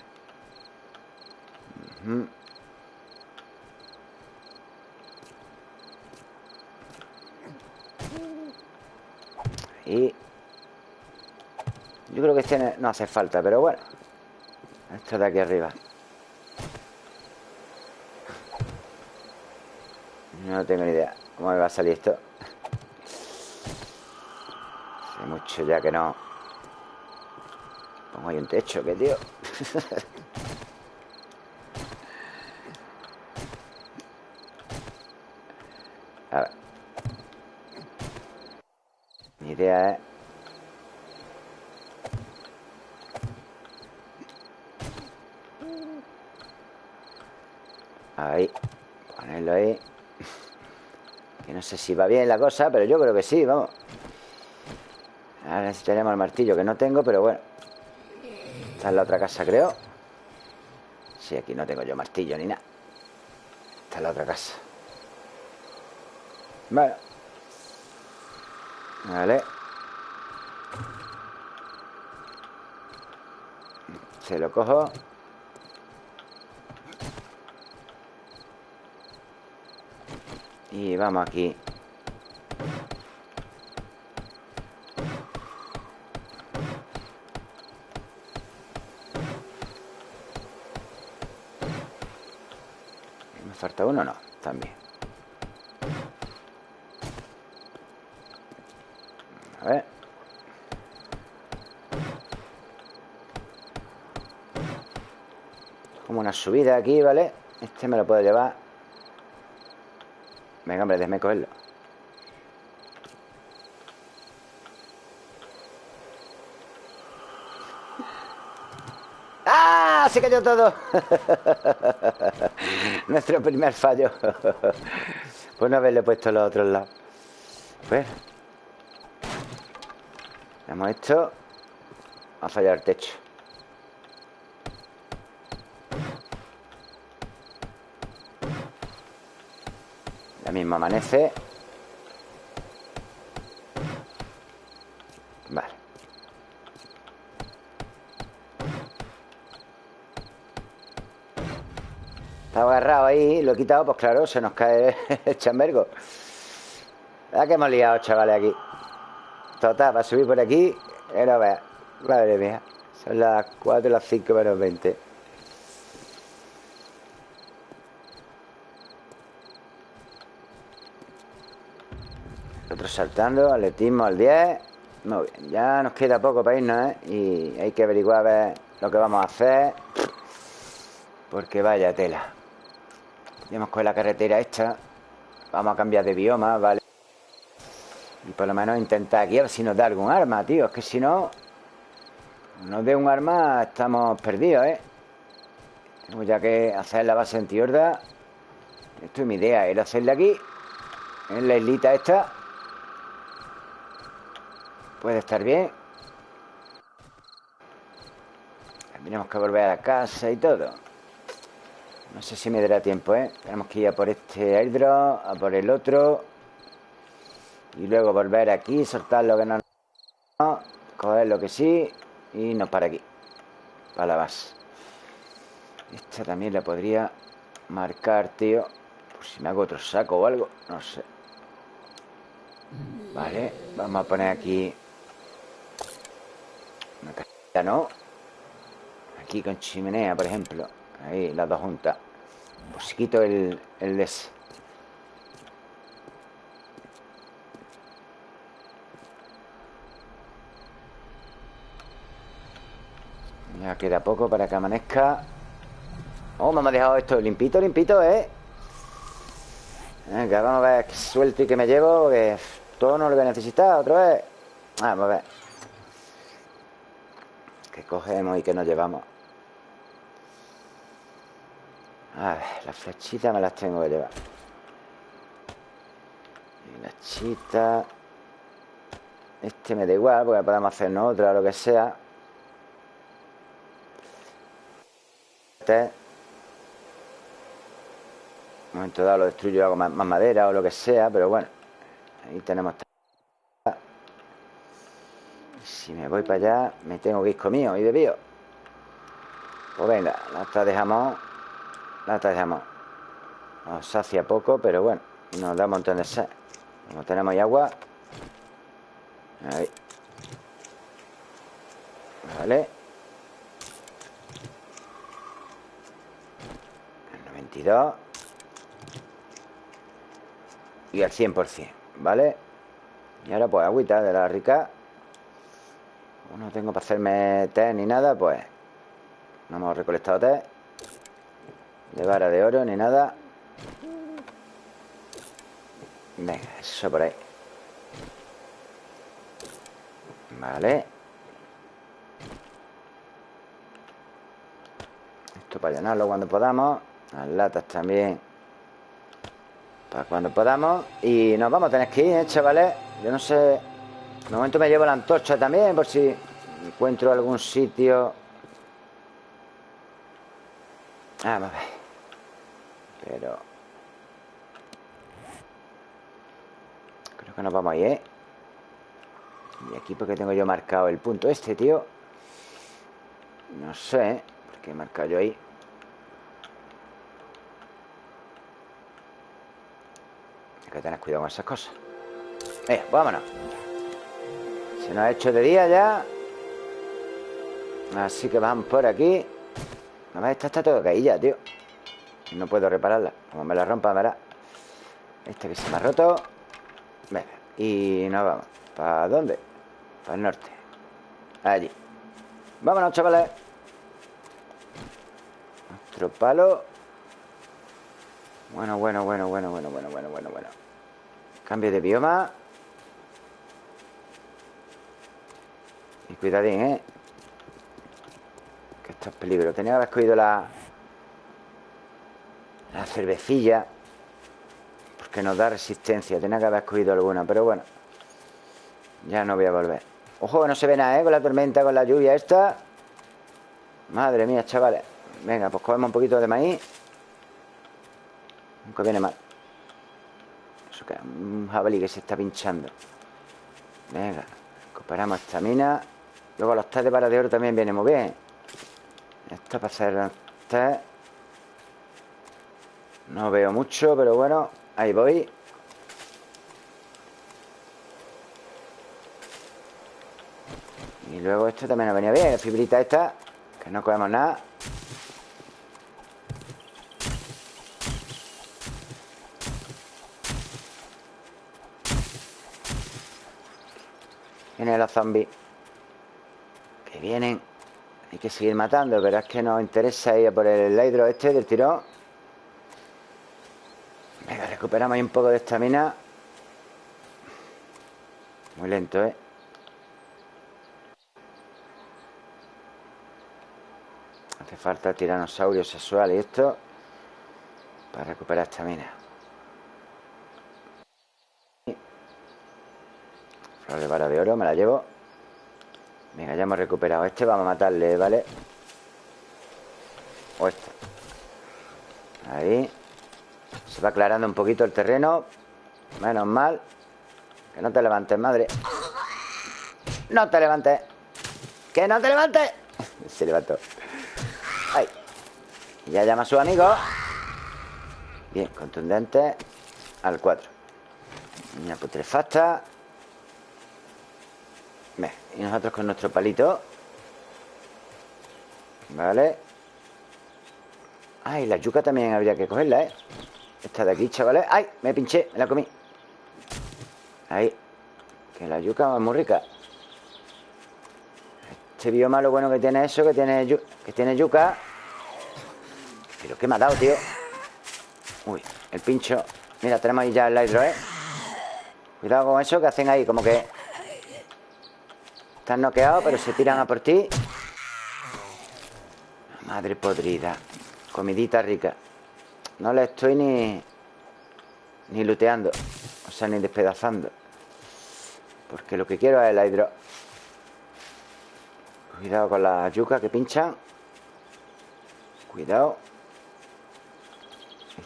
Y yo creo que este no hace falta, pero bueno. Esto de aquí arriba. No tengo ni idea cómo me va a salir esto. Hace mucho ya que no. Pongo ahí un techo, que tío. A ver. Mi idea es Ahí. Ponerlo ahí. No sé si va bien la cosa, pero yo creo que sí, vamos. Ahora necesitaríamos el martillo, que no tengo, pero bueno. Está en la otra casa, creo. Sí, aquí no tengo yo martillo ni nada. Está en la otra casa. Vale. Vale. Se lo cojo. Y vamos aquí ¿Me falta uno? No, también A ver Como una subida aquí, ¿vale? Este me lo puedo llevar Venga, hombre, déjeme cogerlo. ¡Ah! Se cayó todo. Nuestro primer fallo. pues no haberle puesto los otros lados. Pues. Hemos esto. Ha fallado el techo. Mismo amanece. Vale. Estaba agarrado ahí, lo he quitado, pues claro, se nos cae el chambergo. ¿Verdad que hemos liado, chavales, aquí? Total, para subir por aquí, era ver Madre mía, son las 4 las 5 menos 20 saltando, atletismo al 10 Muy bien, ya nos queda poco para irnos, ¿eh? Y hay que averiguar a ver lo que vamos a hacer Porque vaya tela Tenemos con la carretera esta Vamos a cambiar de bioma, ¿vale? Y por lo menos intentar aquí a ver si nos da algún arma, tío Es que si no Nos dé un arma, estamos perdidos, ¿eh? Tenemos ya que hacer la base antiorda Esto es mi idea, era hacerla aquí En la islita esta Puede estar bien. Tenemos que volver a la casa y todo. No sé si me dará tiempo, ¿eh? Tenemos que ir a por este airdrop, a por el otro. Y luego volver aquí, soltar lo que no... Coger lo que sí y nos para aquí. Para la base. Esta también la podría marcar, tío. Por si me hago otro saco o algo. No sé. Vale, vamos a poner aquí una ¿no? Aquí con chimenea, por ejemplo. Ahí, las dos juntas. Pues si quito el, el des. Ya queda poco para que amanezca. Oh, me hemos dejado esto limpito, limpito, ¿eh? Venga, vamos a ver qué suelto y que me llevo Que todo no lo voy a necesitar otra vez Vamos a ver Que cogemos y que nos llevamos. Las flechitas me las tengo que llevar. Y las chitas. Este me da igual Porque podemos hacernos otra o lo que sea. Este. Un momento dado lo destruyo hago más, madera o lo que sea Pero bueno Ahí tenemos Si me voy para allá Me tengo que ir comido y bebido Pues venga, la dejamos Lata de jamón. Nos sacia poco, pero bueno, nos da un montón de sed. Como tenemos ahí agua. Ahí. Vale. El 92. Y al 100%, ¿vale? Y ahora pues agüita de la rica. No tengo para hacerme té ni nada, pues no hemos recolectado té. De vara de oro ni nada Venga, eso por ahí Vale Esto para llenarlo cuando podamos Las latas también Para cuando podamos Y nos vamos a tener que ir, ¿eh, chavales? Yo no sé De momento me llevo la antorcha también Por si encuentro algún sitio Vamos a ver pero... Creo que nos vamos ahí, ¿eh? Y aquí porque tengo yo marcado el punto este, tío No sé ¿eh? ¿Por qué he marcado yo ahí? Hay que tener cuidado con esas cosas Venga, vámonos Se nos ha hecho de día ya Así que vamos por aquí. Nada más esta está todo ya, tío. No puedo repararla. Como me la rompa, verá. Este que se me ha roto. Venga, y nos vamos. ¿Para dónde? Para el norte. Allí. Vámonos, chavales. Nuestro palo. Bueno, bueno, bueno, bueno, bueno, bueno, bueno, bueno, bueno. Cambio de bioma. Y cuidadín, ¿eh? Esto es peligro Tenía que haber escogido la, la cervecilla Porque nos da resistencia. Tenía que haber escogido alguna, pero bueno Ya no voy a volver. Ojo, no se ve nada, ¿eh? Con la tormenta, con la lluvia esta. Madre mía, chavales. Venga, pues cogemos un poquito de maíz. Nunca viene mal. Eso que un jabalí que se está pinchando. Venga, recuperamos esta mina. Luego los test de oro también viene muy bien Esto para hacer no veo mucho, pero bueno Ahí voy. Y luego esto también nos venía bien La fibrita esta Que no cogemos nada. Vienen los zombies. Que vienen Hay que seguir matando Pero es que nos interesa ir por el hidro este del tirón. Venga, recuperamos ahí un poco de estamina. Muy lento, ¿eh? Hace falta tiranosaurio sexual y esto Para recuperar estamina. Flor de vara de oro, me la llevo Venga, ya hemos recuperado. Este Vamos a matarle, ¿vale? O este. Ahí. Se va aclarando un poquito el terreno. Menos mal. Que no te levantes, madre. No te levantes. Que no te levantes. Se levantó. Ahí. Ya llama a su amigo. Bien, contundente. Al 4 Una putrefacta Y nosotros con nuestro palito Vale Ay, la yuca también habría que cogerla, ¿eh? Esta de aquí, chavales ¡Ay! Me pinché, me la comí Ahí Que la yuca es muy rica Este bioma lo bueno que tiene eso Que tiene, que tiene yuca Pero ¿qué me ha dado, tío? Uy, el pincho Mira, tenemos ahí ya el hidro, ¿eh? Cuidado con eso que hacen ahí Como que Están noqueados, pero se tiran a por ti. Madre podrida. Comidita rica. No le estoy ni... Ni luteando O sea, ni despedazando. Porque lo que quiero es el hidro. Cuidado con la yuca que pinchan. Cuidado.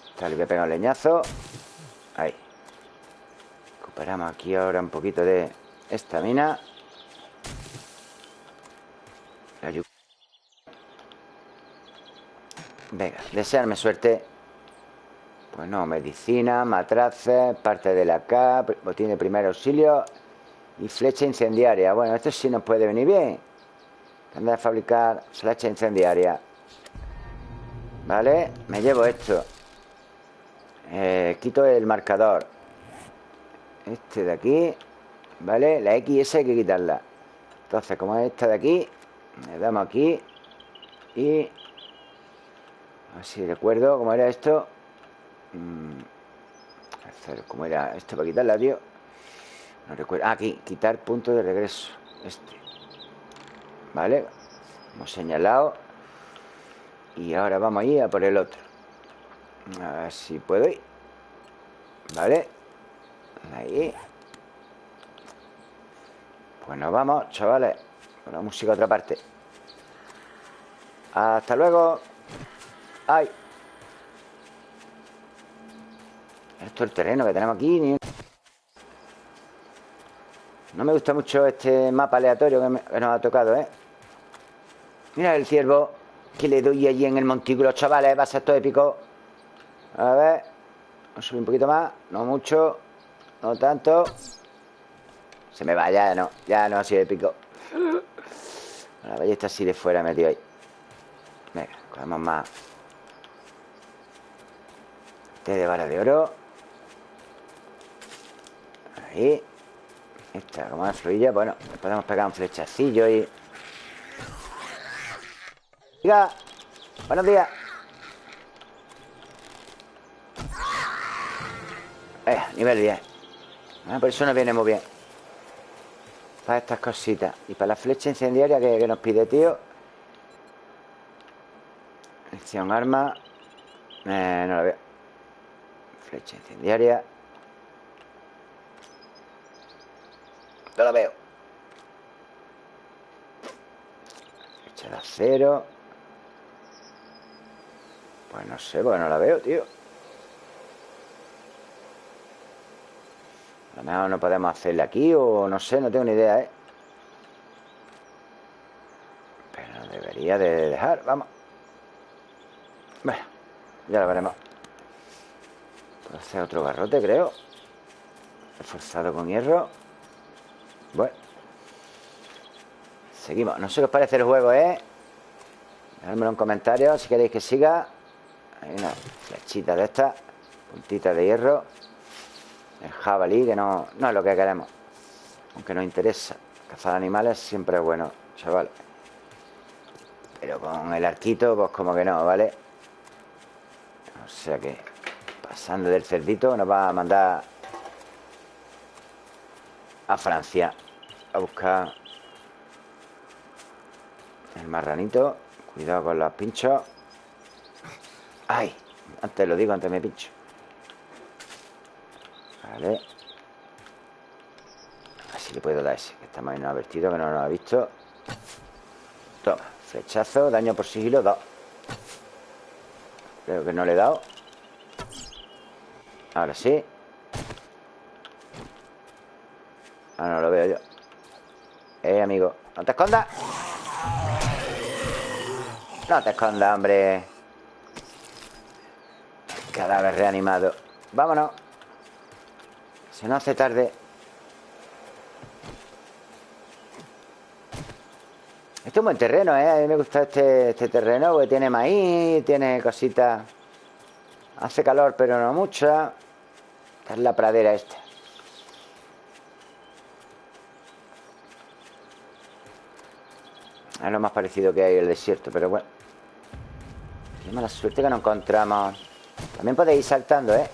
Esta le voy a pegar un leñazo. Ahí. Recuperamos aquí ahora un poquito de estamina. La yuca Venga, desearme suerte. Pues no, medicina, matraces Parte de la K Botín de primer auxilio Y flecha incendiaria. Bueno, esto sí nos puede venir bien. Andar a fabricar flecha incendiaria. Vale, me llevo esto. Eh, Quito el marcador. Este de aquí Vale, la XS hay que quitarla. Entonces, como es esta de aquí Le damos aquí Y a ver si recuerdo cómo era esto. Mm, ¿Cómo era esto para quitarla, tío? No recuerdo. Ah, aquí, quitar punto de regreso. Este. Vale. Hemos señalado. Y ahora vamos a ir a por el otro. A ver si puedo ir. Vale. Ahí. Pues nos vamos, chavales. Con la música a otra parte. Hasta luego. ¡Ay! Esto es el terreno que tenemos aquí. No me gusta mucho este mapa aleatorio que, nos ha tocado, ¿eh? Mira el ciervo que le doy allí en el montículo, chavales. Va a ser todo épico. A ver. Vamos a subir un poquito más. No mucho. No tanto. Se me va, ya no. Ya no ha sido épico. La ballesta así de fuera metido ahí. Venga, cogemos más. Té de vara de oro. Ahí. Esta, como una fluilla. Bueno, podemos pegar un flechacillo y... Diga. Buenos días. Eh, nivel 10. Ah, por eso nos viene muy bien. Para estas cositas. Y para la flecha incendiaria que, nos pide, tío. Acción arma. Eh, no la veo. Flecha incendiaria. No la veo. Flecha de acero. Pues no sé, pues no la veo, tío. A lo mejor no podemos hacerle aquí o no sé, no tengo ni idea, ¿eh? Pero debería de dejar, vamos. Bueno, ya lo veremos. Puedo hacer otro garrote, creo. Reforzado con hierro. Bueno. Seguimos. No sé qué os parece el juego, ¿eh? Dejadmelo en comentarios si queréis que siga. Hay una flechita de esta Puntita de hierro. El jabalí, que no, no es lo que queremos. Aunque nos interesa. Cazar animales siempre es bueno, chaval. Pero con el arquito, pues como que no, ¿vale? O sea que Pasando del cerdito nos va a mandar a Francia a buscar el marranito. Cuidado con los pinchos. ¡Ay! Antes lo digo, antes me pincho. Vale. Así le puedo dar ese, que está más advertido, que no lo ha visto. Toma, flechazo, daño por sigilo, dos. Creo que no le he dado. Ahora sí. Ahora no lo veo yo. Eh, amigo No te escondas. No te escondas, hombre. Cadáver reanimado. Vámonos. Se nos hace tarde. Este es un buen terreno, ¿eh? A mí me gusta este, este terreno Porque tiene maíz, tiene cositas Hace calor, pero no mucha es la pradera esta. Es lo más parecido que hay el desierto, pero bueno. Qué mala suerte que no encontramos. También podéis ir saltando, ¿eh?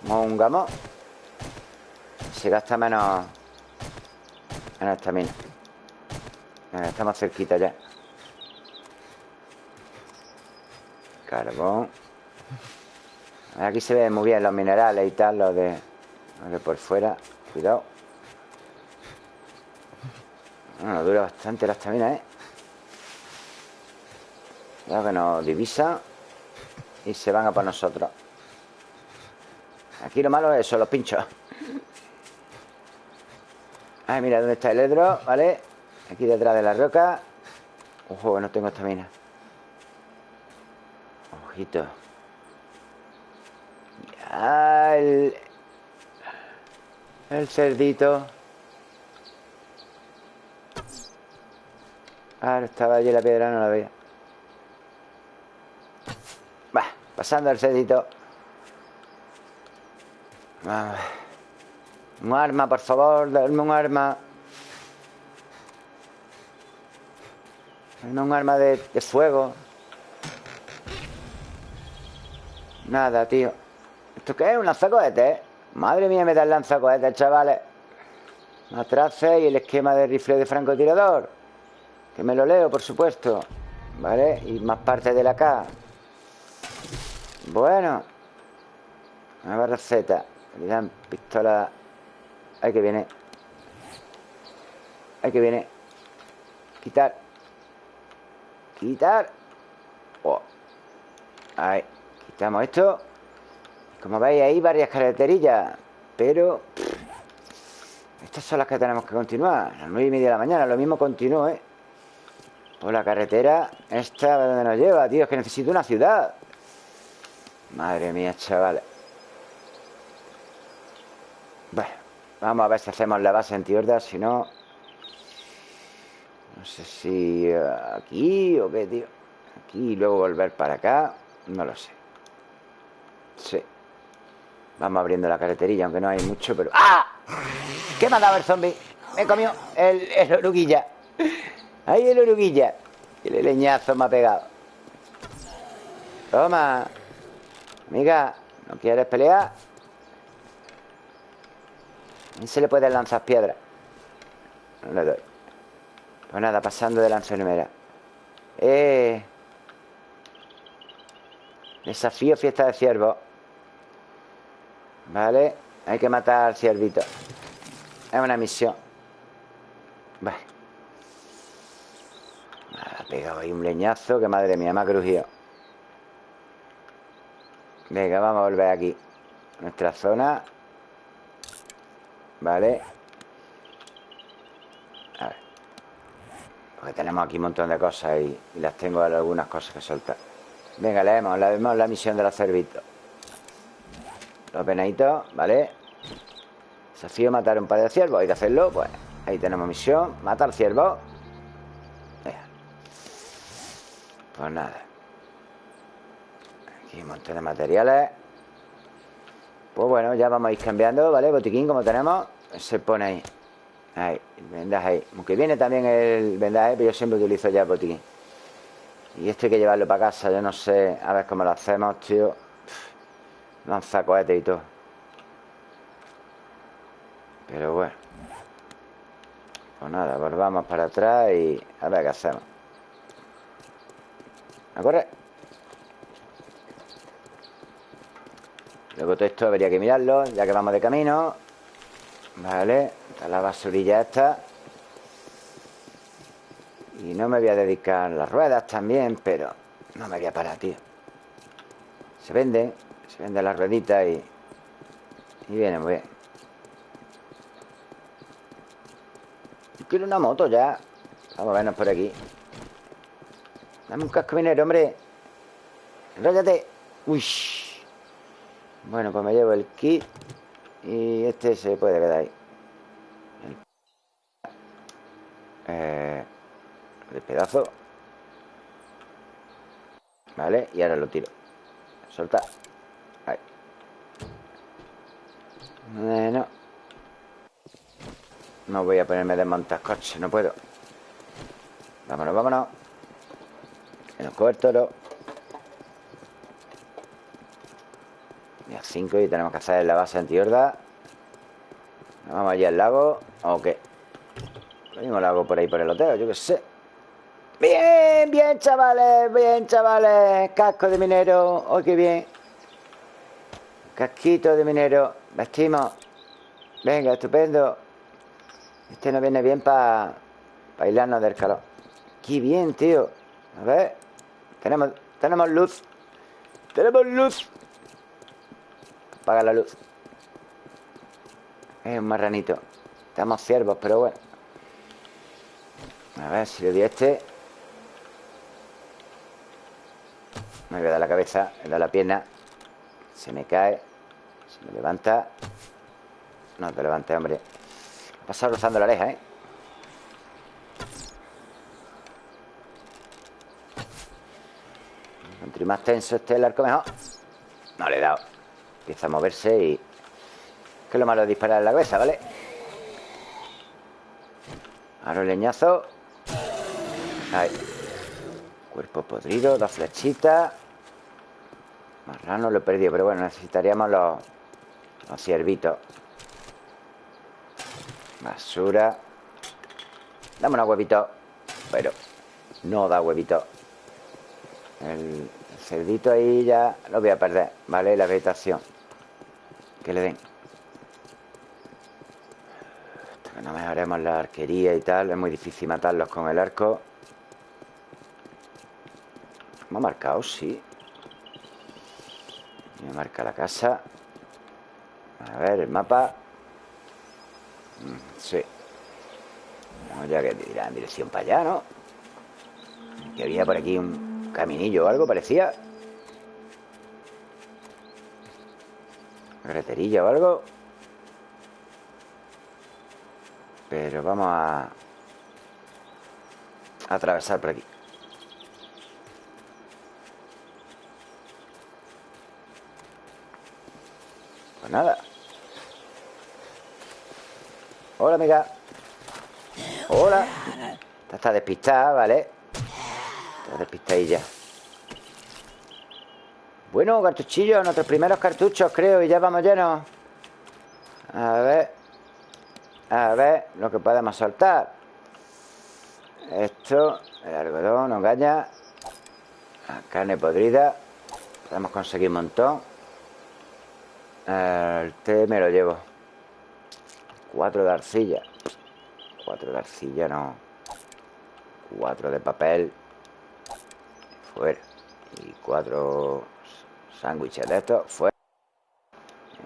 Como un gamo. Se gasta menos... Menos estamina. Estamos cerquita ya. Carbón. Aquí se ven muy bien los minerales y tal, los de, los de por fuera. Cuidado. Bueno, dura bastante la estamina, ¿eh? Cuidado que nos divisa y se van a por nosotros. Aquí lo malo es eso, los pinchos. Ay, mira dónde está el hedro, ¿vale? Aquí detrás de la roca. Ojo, no tengo estamina. Ojito. Ya, el... El cerdito. Ah, estaba allí la piedra, no la veía. Va, pasando el cerdito. Un arma, por favor, darme un arma. Darme un arma de fuego. Nada, tío. ¿Esto qué es? ¿Un lanzacohetes? Madre mía, me da el lanzacohetes, chavales. Matraces y el esquema de rifle de francotirador. Que me lo leo, por supuesto. ¿Vale? Y más parte de la K. Bueno. Nueva receta. Le dan pistola. Ahí que viene. Ahí que viene. Quitar. Quitar. Oh. Ahí. Quitamos esto. Como veis, hay varias carreterillas. Pero... estas son las que tenemos que continuar. A las nueve y media de la mañana. Lo mismo continúo, ¿eh? Por la carretera. Esta, ¿dónde nos lleva, tío? Es que necesito una ciudad. Madre mía, chavales. Bueno, vamos a ver si hacemos la base en Tiorda. Si no... No sé si aquí o qué, tío. Aquí y luego volver para acá. No lo sé. Sí. Vamos abriendo la carreterilla, aunque no hay mucho, pero... ¡Ah! ¿Qué me ha dado el zombie? Me comió el, el oruguilla. Ahí el oruguilla. El leñazo me ha pegado. Toma. Amiga, ¿no quieres pelear? ¿A se le puede lanzar piedras? No le doy. Pues nada, pasando de la enfermera. Eh... Desafío fiesta de ciervo. Vale, hay que matar al ciervito. Es una misión. Vale. Me ha pegado ahí un leñazo Que madre mía, me ha crujido. Venga, vamos a volver aquí. Nuestra zona. Vale. A ver. Porque tenemos aquí un montón de cosas Y, y las tengo algunas cosas que soltar. Venga, leemos, leemos la misión de los cervitos los venaditos, ¿vale? Desafío matar un par de ciervos Hay que hacerlo, pues ahí tenemos misión Matar ciervos. Pues nada. Aquí un montón de materiales. Pues bueno, ya vamos a ir cambiando, ¿vale? Botiquín como tenemos Se pone ahí. Ahí, vendaje ahí. Aunque viene también el vendaje Pero yo siempre utilizo ya el botiquín. Y esto hay que llevarlo para casa Yo no sé, a ver cómo lo hacemos, tío Lanza cohetes y todo. Pero bueno. Pues nada, volvamos para atrás y a ver qué hacemos. ¿A correr? Luego todo esto habría que mirarlo Ya que vamos de camino. Vale, está la basurilla esta. Y no me voy a dedicar las ruedas también Pero no me voy a parar, tío. Se vende se vende la ruedita y, y viene muy bien. Quiero una moto ya. Vamos a vernos por aquí. Dame un casco minero, hombre. Enróllate. Uy. Bueno, pues me llevo el kit. Y este se puede quedar ahí. Eh, el pedazo. Vale, y ahora lo tiro. Soltar. Bueno. No voy a ponerme desmontar coches, no puedo. Vámonos, vámonos. Nos coge el toro. 5 y tenemos que hacer la base antihorda. Vamos allí al lago. ¿O qué? Lo mismo lago por ahí por el hotel, yo qué sé. Bien, bien, chavales, bien, chavales. Casco de minero. ¡Oh, qué bien! Casquito de minero. Vestimos. Venga, estupendo. Este nos viene bien para bailarnos del calor. ¡Qué bien, tío! A ver. Tenemos, tenemos luz. Tenemos luz. Apaga la luz. Es un marranito. Estamos ciervos, pero bueno. A ver si le di a este. Me voy a dar la cabeza, le da la pierna. Se me cae. Se me levanta. No te levantes, hombre. Ha pasado rozando la oreja, ¿eh? Entre más tenso esté el arco, mejor. No le he dado. Empieza a moverse y... Que es lo malo de disparar en la cabeza, ¿vale? Ahora el leñazo. Ahí. Cuerpo podrido, dos flechitas. Marrano lo he perdido, pero bueno, necesitaríamos los, los ciervitos. Basura. Dame unos huevitos. Pero no da huevitos. El, cerdito ahí ya lo voy a perder, ¿vale? La vegetación. Que le den. No mejoremos la arquería y tal. Es muy difícil matarlos con el arco. ¿Me ha marcado? Sí. Me marca la casa. A ver, el mapa. Mm, sí. Vamos ya que dirá en dirección para allá, ¿no? Que había por aquí un caminillo o algo, parecía. Greterilla o algo. Pero vamos a... a atravesar por aquí. Pues nada. Hola, amiga. Hola. Está despistada, ¿vale? Está despistadilla. Bueno, cartuchillos, nuestros primeros cartuchos, creo, y ya vamos llenos. A ver. A ver lo que podemos soltar. Esto, el algodón. La carne podrida. Podemos conseguir un montón. El té me lo llevo. Cuatro de arcilla. Cuatro de arcilla, no. Cuatro de papel. Fuera. Y cuatro sándwiches de estos. Fuera.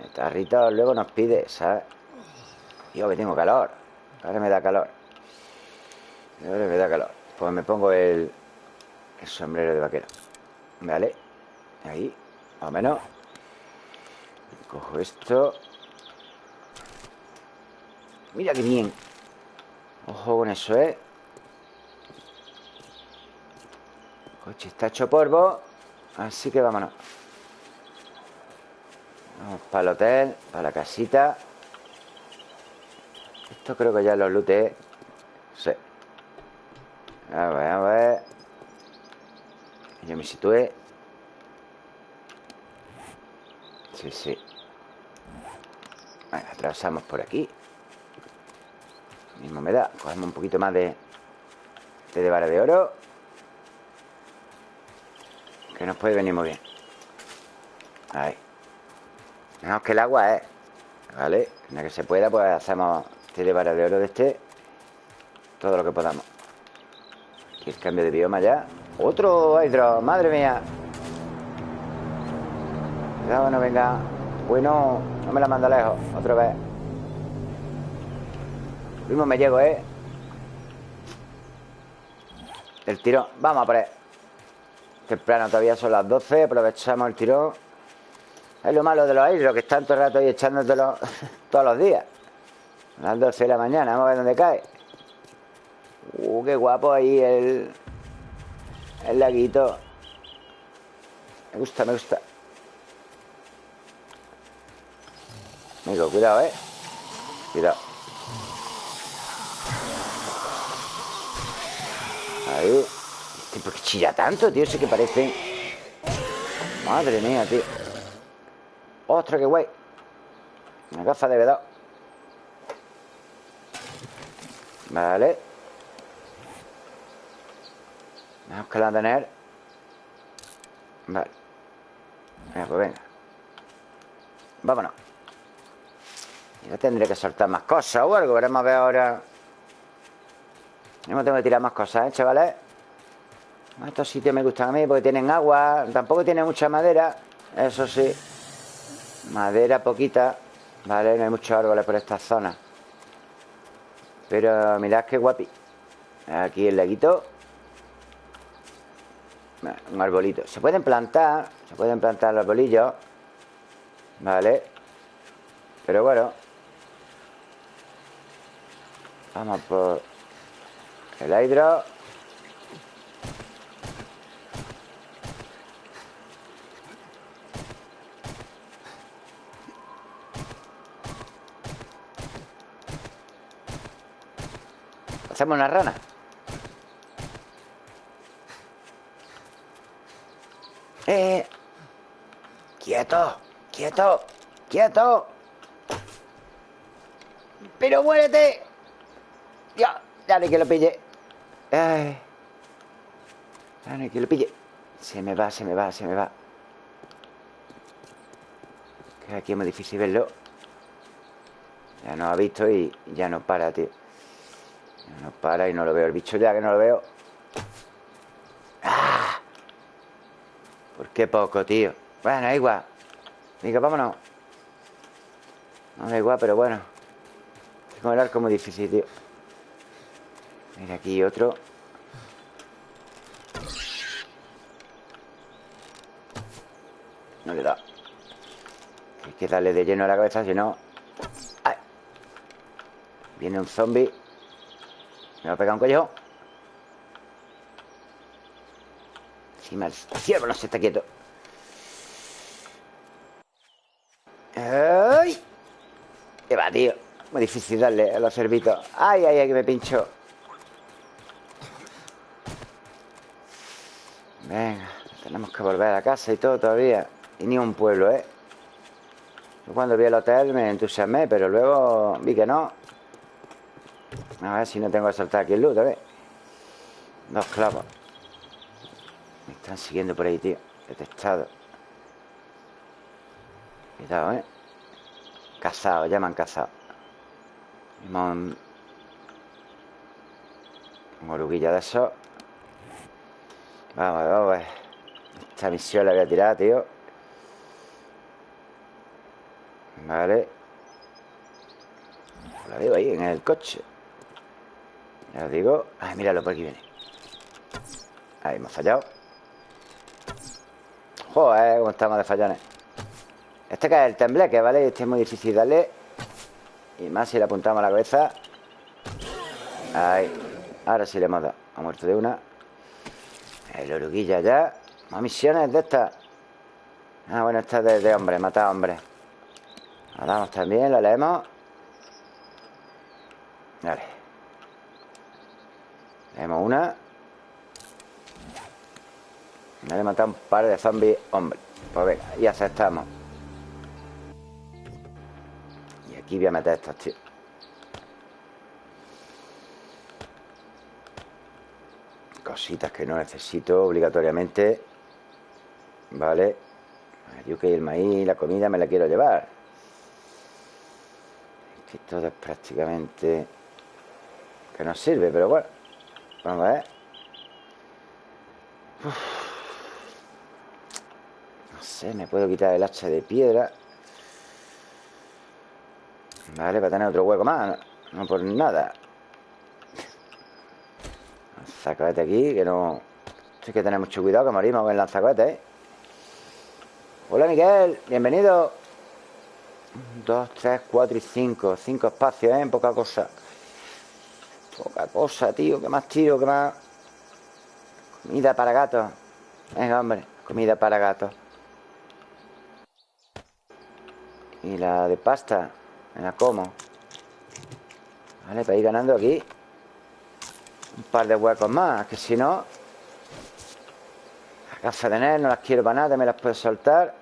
El tarrito luego nos pide, ¿sabes? Digo que tengo calor. Ahora me da calor. Ahora me da calor. Pues me pongo el, el sombrero de vaquero. ¿Vale? Ahí, más o menos. Cojo esto Mira qué bien. Ojo con eso, ¿eh? coche está hecho polvo Así que vámonos. Vamos para el hotel Para la casita. Esto creo que ya lo looté Sí. A ver, a ver. Yo me situé Sí, sí. Atravesamos por aquí Mismo me da. Cogemos un poquito más de De, vara de oro. Que nos puede venir muy bien. Ahí. Menos que el agua, ¿eh? ¿Vale? En que se pueda, pues hacemos Este de vara de oro de este. Todo lo que podamos. Aquí el cambio de bioma ya. Otro hidro, madre mía. Cuidado, no venga. Bueno, no me la manda lejos. Otra vez Mismo me llego, ¿eh? El tirón Vamos a poner Temprano todavía son las 12 Aprovechamos el tirón Es lo malo de los aires Que están todo el rato ahí echándotelo Todos los días. A las 12 de la mañana Vamos a ver dónde cae. Uh, qué guapo ahí el El laguito. Me gusta, me gusta. Amigo, cuidado, eh Cuidado Ahí ¿Por qué chilla tanto, tío? Sé que parece. Madre mía, tío. ¡Ostras, qué guay! Una gafa de B2 Vale. Vamos que la tener. Vale. Venga, pues venga. Vámonos. Ya tendré que soltar más cosas o algo. Veremos a ver ahora No tengo que tirar más cosas, ¿eh, chavales? Estos sitios me gustan a mí porque tienen agua Tampoco tiene mucha madera Eso sí. Madera poquita Vale, no hay muchos árboles por esta zona. Pero mirad qué guapi. Aquí el laguito. Un arbolito. Se pueden plantar Se pueden plantar los arbolillos Vale Pero bueno. Vamos por El hidro. Hacemos una rana. Eh Quieto Quieto Quieto. Pero muérete. Ya Dale que lo pille Ay. Que lo pille Se me va, se me va, se me va Que aquí es muy difícil verlo Ya nos ha visto y ya no para, tío no para y no lo veo. El bicho ya que no lo veo. ¡Ah! ¿Por qué poco, tío? Bueno, igual. Venga, vámonos. No da igual, pero bueno. Con el arco muy difícil, tío. Mira aquí otro. No le da. Hay que darle de lleno a la cabeza, si no... ¡Ay! Viene un zombie. Me va a pegar un cuello. Encima el ciervo no se está quieto. ¡Ay! ¿Qué va, tío? Muy difícil darle a los cervitos. ¡Ay, ay, ay, que me pincho! Venga, tenemos que volver a casa y todo todavía. Y ni un pueblo, ¿eh? Yo cuando vi el hotel me entusiasmé, pero luego vi que no. A ver si no tengo que saltar aquí el loot, a ver. Dos clavos. Me están siguiendo por ahí, tío. Detectado. Cuidado, ¿eh? Cazado, ya me han cazado. Un... un oruguilla de eso. Vamos, vamos. Esta misión la voy a tirar, tío. Vale. La veo ahí en el coche. Ya os digo. Ay, míralo, por aquí viene. Ahí, hemos fallado. Joder, cómo estamos de fallones. Este que es el tembleque, ¿vale? Este es muy difícil darle. Y más si le apuntamos a la cabeza. Ahí. Ahora sí le hemos dado. Ha muerto de una. El oruguilla ya Más misiones de estas Ah, bueno, esta es de, de hombre, matar hombre La damos también, la leemos Vale tenemos una. Me he matado un par de zombies, hombre. Pues venga, y aceptamos. Y aquí voy a meter estos tíos. Cositas que no necesito obligatoriamente. Vale. Yo que el maíz, la comida me la quiero llevar. que todo es prácticamente... Que no sirve, pero bueno. Vamos a ver. No sé, me puedo quitar el hacha de piedra. Vale, para tener otro hueco más. No, por nada. Lanzacohete aquí, que no... Hay que tener mucho cuidado, que morimos con el lanzacohete, ¿eh? Hola, Miguel. Bienvenido. Dos, tres, cuatro y cinco. Cinco espacios, ¿eh? Poca cosa. Poca cosa, tío. Que más tiro, que más... Comida para gatos. Venga, hombre. Comida para gatos. Y la de pasta. Me la como. Vale, para ir ganando aquí. Un par de huecos más. Que si no... Gafas de NER no las quiero para nada. Me las puedo soltar.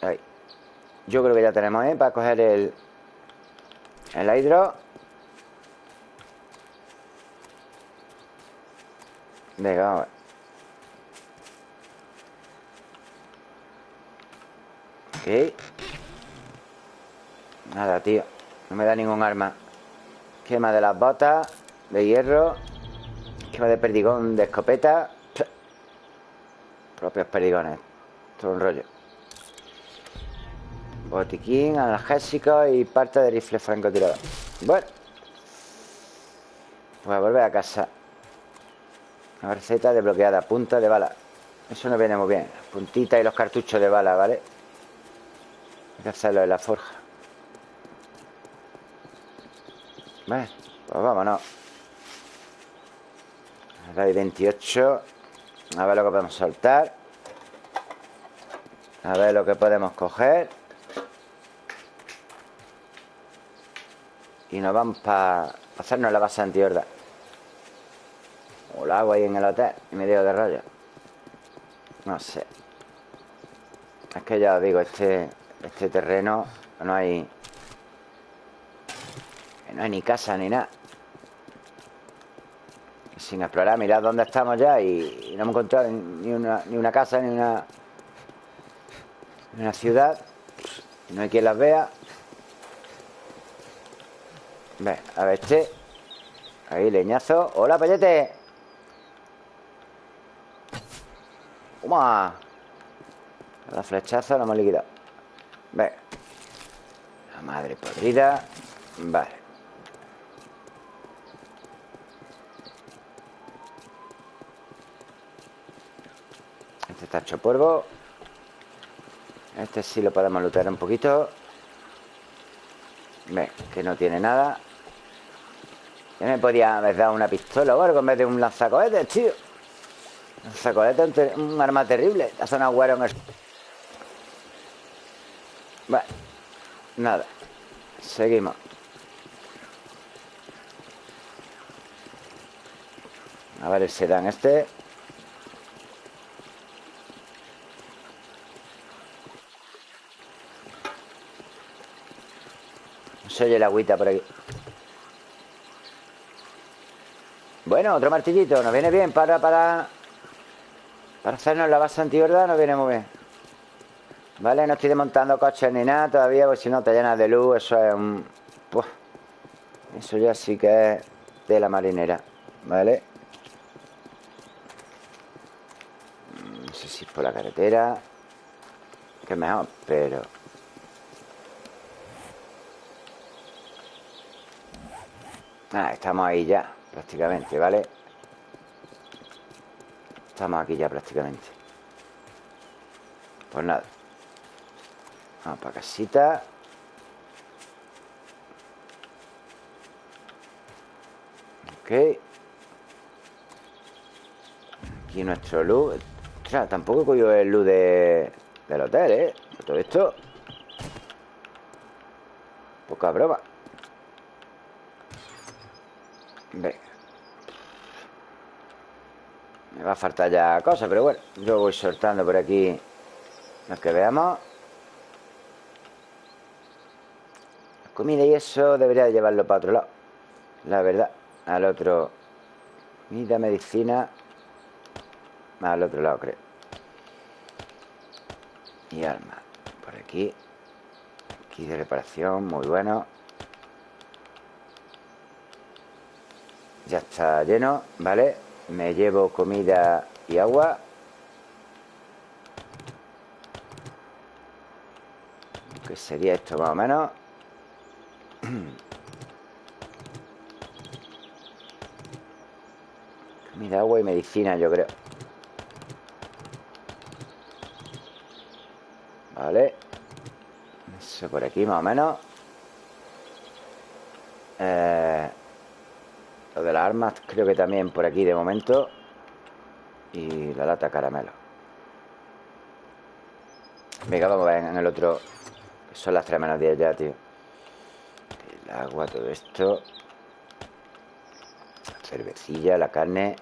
Ahí. Yo creo que ya tenemos, ¿eh? Para coger el... El hidro. Venga, vamos a ver. Nada, tío No me da ningún arma Quema de las botas De hierro Quema de perdigón de escopeta Propios perdigones Todo un rollo. Botiquín, analgésico Y parte de rifle francotirador. Bueno Voy a volver a casa. Una receta desbloqueada Punta de bala. Eso nos viene muy bien. Puntita y los cartuchos de bala, ¿vale? Hay que hacerlo en la forja. Pues vámonos. Ahora hay 28 A ver lo que podemos soltar. A ver lo que podemos coger. Y nos vamos para hacernos la base antihorda. O la hago ahí en el hotel Y me digo de rollo No sé. Es que ya os digo, este este terreno no hay... No hay ni casa ni nada. Sin explorar, mirad dónde estamos ya y, no hemos encontrado ni una, ni una casa ni una, ni una ciudad. No hay quien las vea. Ve, a ver este. Ahí, leñazo. ¡Hola, payete! ¡Toma! La flechaza la hemos liquidado. Ve. La madre podrida. Vale. Este está hecho polvo. Este sí lo podemos lutear un poquito. Ve, que no tiene nada. Ya me podía haber dado una pistola o algo en vez de un lanzacohetes, tío. Lanzacohetes es un arma terrible. Hace un agüero en el... Bueno, nada. Seguimos. A ver el sedán este. Se oye la agüita por aquí. Bueno, otro martillito. Nos viene bien para, para, para hacernos la base antihorda. Nos viene muy bien. ¿Vale? No estoy desmontando coches ni nada todavía Porque si no te llenas de luz Eso es un... eso ya sí que es de la marinera ¿Vale? No sé si es por la carretera Que mejor, pero... Ah, estamos ahí ya Prácticamente, ¿vale? Estamos aquí ya prácticamente Pues nada Vamos para casita. Ok. Aquí nuestro luz. O sea, tampoco he cogido el luz de, del hotel, ¿eh? Todo esto. Poca broma. Venga. Me va a faltar ya cosas, pero bueno, yo voy soltando por aquí lo que veamos. Comida y eso debería llevarlo para otro lado La verdad Al otro Comida, medicina Al otro lado creo Y arma Por aquí Aquí de reparación, muy bueno Ya está lleno, ¿vale? Me llevo comida y agua ¿Qué sería esto más o menos? Comida, agua y medicina, yo creo. Vale. Eso por aquí, más o menos. Eh, lo de las armas, creo que también por aquí de momento. Y la lata caramelo. Venga, vamos a ver en el otro. Son las 3 menos 10 ya, tío agua, todo esto. Cervecilla, la carne.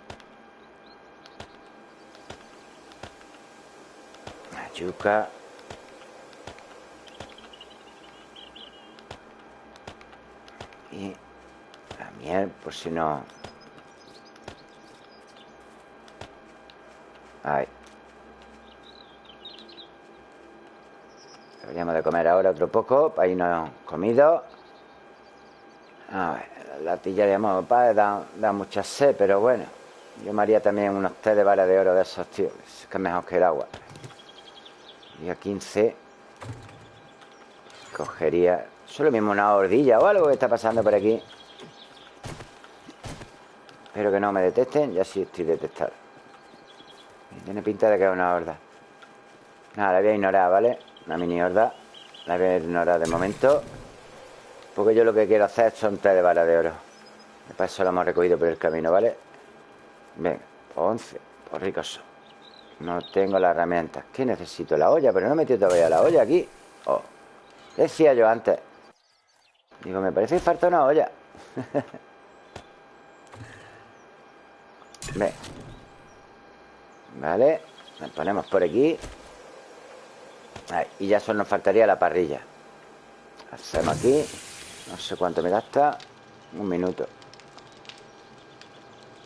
La yuca. Por si no... Ahí. Deberíamos de comer ahora otro poco para irnos comido. A ver, la tilla de amor da, da mucha sed, pero bueno. Yo me haría también unos té de vara de oro de esos, tío. Es que es mejor que el agua. Día 15. Cogería... Solo mismo una ordilla o algo que está pasando por aquí. Espero que no me detecten. Ya sí estoy detectado. Tiene pinta de que es una horda. Nada, la voy a ignorar, ¿vale? Una mini horda. La voy a ignorar de momento. Porque yo lo que quiero hacer son té de vara de oro. Para eso lo hemos recogido por el camino, ¿vale? Venga, 11. Por ricos No tengo la herramienta. ¿Qué necesito? La olla, pero no he metido todavía la olla aquí. Oh. Decía yo antes. Digo, me parece que falta una olla. Ve. Vale. Nos ponemos por aquí. y ya solo nos faltaría la parrilla. Hacemos aquí. No sé cuánto me gasta. Un minuto.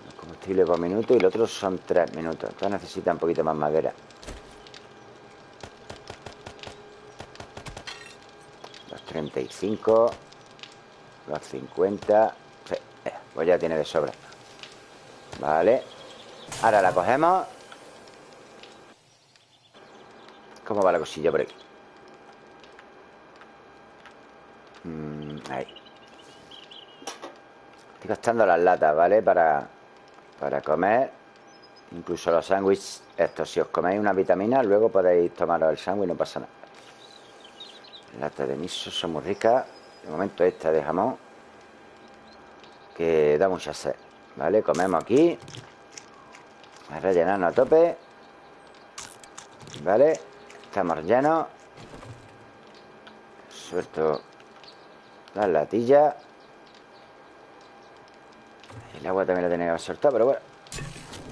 El combustible por minuto y el otro son tres minutos. Entonces necesita un poquito más madera. Los 35. Los 50. Sí, eh, pues ya tiene de sobra. Vale. Ahora la cogemos. ¿Cómo va la cosilla por aquí? Mm, ahí. Estoy gastando las latas, ¿vale? Para, para comer. Incluso los sándwiches estos. Si os coméis una vitamina, luego podéis tomaros el sándwich, no pasa nada. Lata de miso son muy ricas. De momento esta de jamón. Que da mucha sed. ¿Vale? Comemos aquí. A rellenarnos a tope. ¿Vale? Estamos llenos. Suelto las latillas. El agua también la tenía que pero bueno.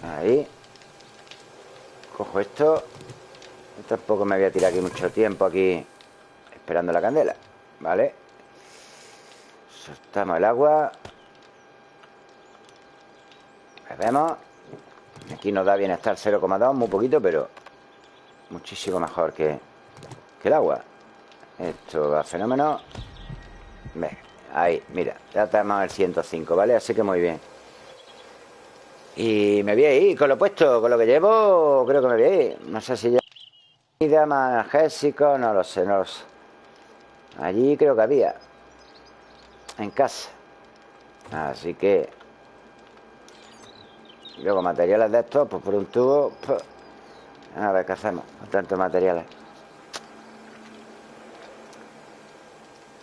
Ahí. Cojo esto. Tampoco me voy a tirar aquí mucho tiempo aquí esperando la candela. ¿Vale? Soltamos el agua. Bebemos. Aquí nos da bienestar 0,2, muy poquito, pero muchísimo mejor que, que el agua. Esto va fenómeno. Ve, ahí, mira, ya tenemos el 105, ¿vale? Así que muy bien. Y me voy a ir con lo puesto, con lo que llevo, creo que me voy a ir. No sé si ya... Vida analgésico, no lo sé, no lo sé. Allí creo que había. En casa. Así que... luego materiales de estos, pues por un tubo... Pues, a ver qué hacemos con tantos materiales.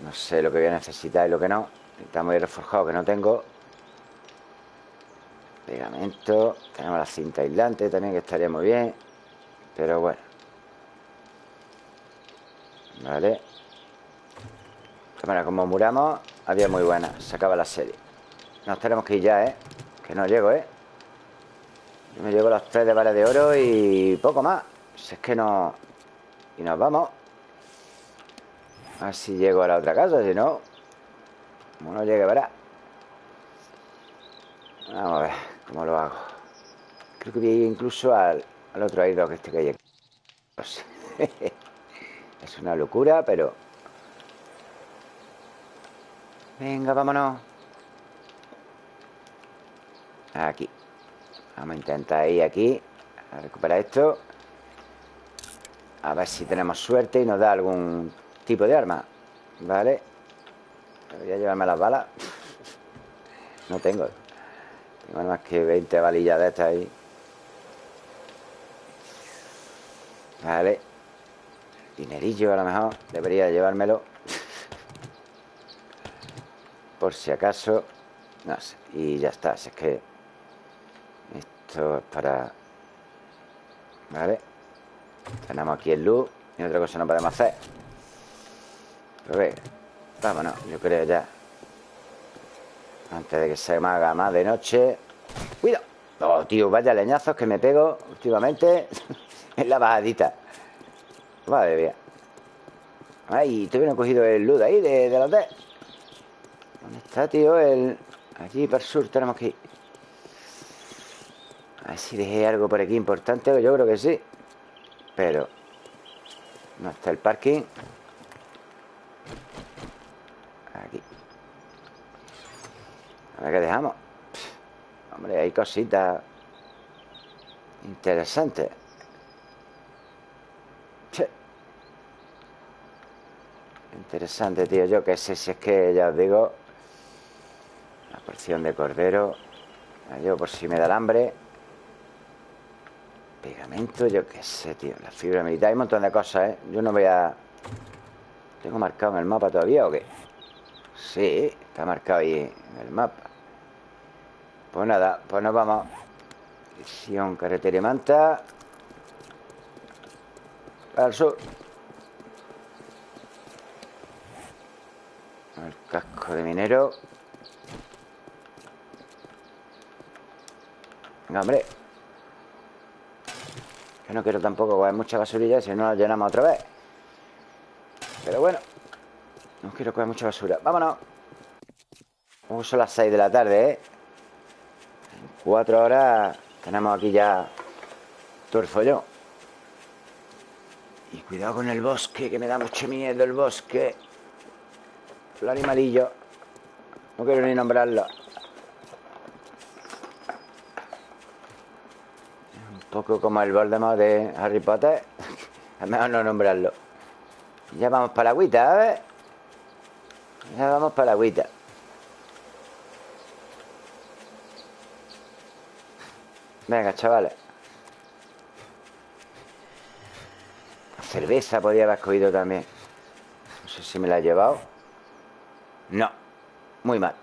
No sé lo que voy a necesitar y lo que no. Necesitamos el reforjado que no tengo. Pegamento. Tenemos la cinta aislante también que estaría muy bien. Pero bueno. Vale. Cámara, como muramos, había muy buena. Se acaba la serie. Nos tenemos que ir ya, ¿eh? Que no llego, ¿eh? Me llevo los tres de vara de oro y poco más. Si es que no... Y nos vamos. A ver si llego a la otra casa, si no... Como no llegue, verá. Vamos a ver cómo lo hago. Creo que voy a ir incluso al, al otro aire que este que hay aquí. Pues, es una locura, pero... Venga, vámonos. Aquí. Vamos a intentar ir aquí a recuperar esto. A ver si tenemos suerte y nos da algún tipo de arma. ¿Vale? Voy a llevarme las balas. No tengo. Tengo más que 20 balillas de estas ahí. Vale. Dinerillo a lo mejor. Debería llevármelo. Por si acaso. No sé. Y ya está. Si es que... Esto es para... Vale. Tenemos aquí el luz. Y otra cosa no podemos hacer. Pero ve, vámonos, yo creo ya. Antes de que se me haga más de noche. ¡Cuidado! Oh, tío, vaya leñazos que me pego últimamente en la bajadita. Madre mía. Ay, no he cogido el luz ahí de, de los ¿Dónde está, tío? El... Allí para el sur tenemos que ir A ver si dejé algo por aquí importante Yo creo que sí. Pero No está el parking. Aquí. A ver qué dejamos. Hombre, hay cositas Interesantes. Interesante, tío Yo qué sé si es que ya os digo La porción de cordero Yo por si me da el hambre Pegamento, yo qué sé, tío La fibra militar, hay un montón de cosas, ¿eh? Yo no voy a... ¿Tengo marcado en el mapa todavía o qué? Sí, está marcado ahí en el mapa. Pues nada, pues nos vamos. Visión, carretera y manta. Al sur. El casco de minero. Venga, hombre No quiero tampoco coger mucha basurilla Si no la llenamos otra vez Pero bueno No quiero coger mucha basura Vámonos son las 6 de la tarde, ¿eh? En cuatro horas Tenemos aquí ya Todo el Y cuidado con el bosque Que me da mucho miedo el bosque el animalillo. No quiero ni nombrarlo. Poco como el Voldemort de Harry Potter. Es mejor no nombrarlo. Ya vamos para la agüita, a ver. Ya vamos para la agüita. Venga, chavales. cerveza podía haber cogido también. No sé si me la he llevado. No, muy mal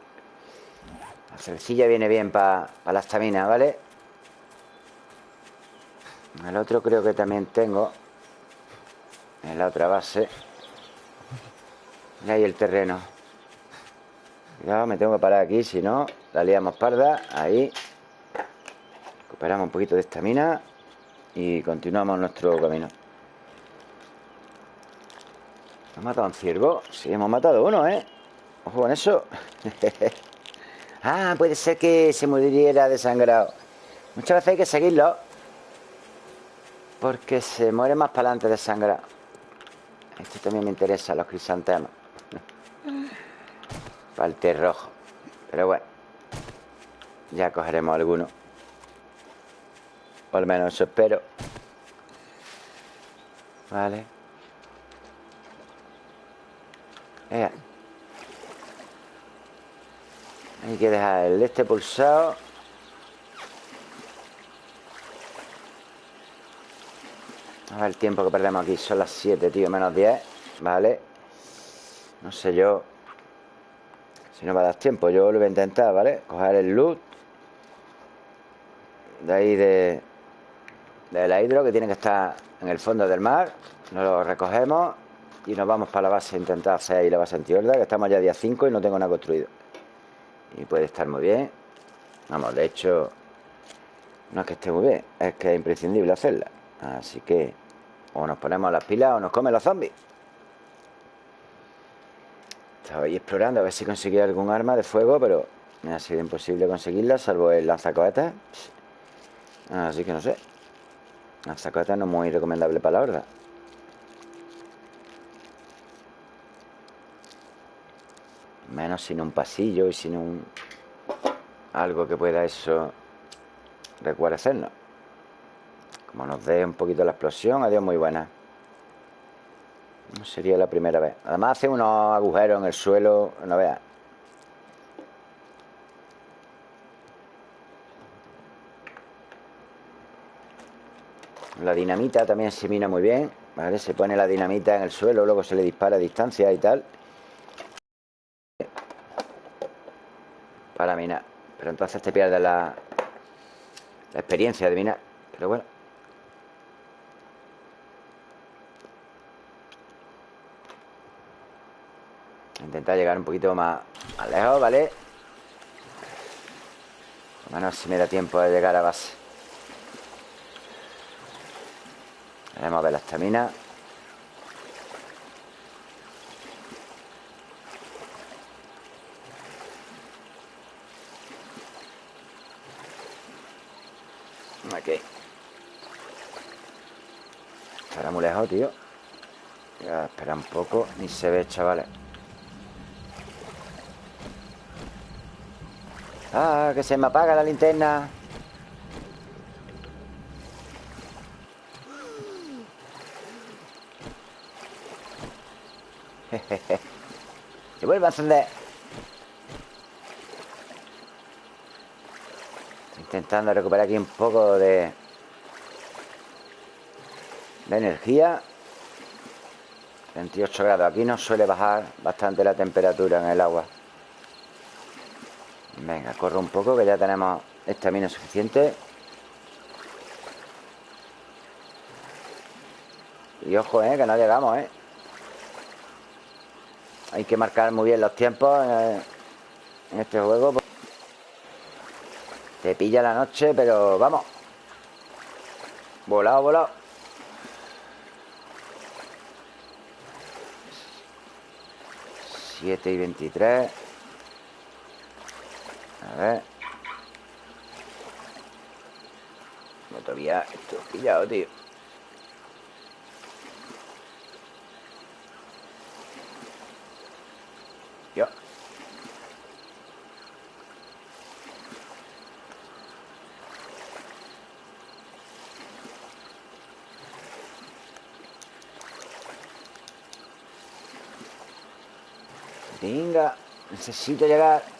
La cervecilla viene bien para la estamina, ¿vale? El otro creo que también tengo En la otra base Y ahí el terreno Cuidado, me tengo que parar aquí Si no, la liamos parda Ahí Recuperamos un poquito de estamina Y continuamos nuestro camino ¿Hemos matado a un ciervo? Sí, hemos matado uno, ¿eh? Ojo con eso. ah, puede ser que se muriera desangrado. Muchas veces hay que seguirlo. Porque se muere más para adelante desangrado. Esto también me interesa, los crisantemos. para el rojo. Pero bueno. Ya cogeremos alguno. O al menos eso espero. Vale. Eh. Hay que dejar el este pulsado A ver el tiempo que perdemos aquí Son las 7, tío, menos 10 Vale No sé yo Si no a dar tiempo Yo lo voy a intentar, ¿vale? Coger el loot De ahí de De la hidro Que tiene que estar en el fondo del mar. Nos lo recogemos Y nos vamos para la base Intentar hacer ahí la base antiorda Que estamos ya día 5 y no tengo nada construido. Y puede estar muy bien. Vamos, de hecho no es que esté muy bien es que es imprescindible hacerla. Así que o nos ponemos las pilas o nos comen los zombies. Estaba ahí explorando a ver si conseguía algún arma de fuego pero me ha sido imposible conseguirla salvo el lanzacohetas así que no sé. Lanzacohetas no muy recomendable para la horda. Menos sin un pasillo y sin un... Algo que pueda eso recuarecernos. Como nos dé un poquito la explosión, adiós muy buena. No sería la primera vez. Además hace unos agujeros en el suelo, no veas. La dinamita también se mina muy bien, ¿vale? Se pone la dinamita en el suelo, luego se le dispara a distancia y tal. para minar. Pero entonces te pierdes la, la experiencia de minar. Pero bueno. intentar llegar un poquito más, lejos, ¿vale? Por menos si me da tiempo de llegar a base. Vamos a ver la estamina. Aquí. Estará muy lejos, tío. Voy a esperar un poco. Ni se ve, chavales. Ah, que se me apaga la linterna. Se vuelve a encender. intentando recuperar aquí un poco de, de energía. 28 grados. Aquí nos suele bajar bastante la temperatura en el agua. Venga, corro un poco que ya tenemos estamina suficiente. Y ojo, eh, que no llegamos, eh. Hay que marcar muy bien los tiempos en, este juego. Te pilla la noche, pero vamos. Volado, volado. Siete y veintitrés. A ver. No todavía esto pillado, tío. Yo. Venga, necesito llegar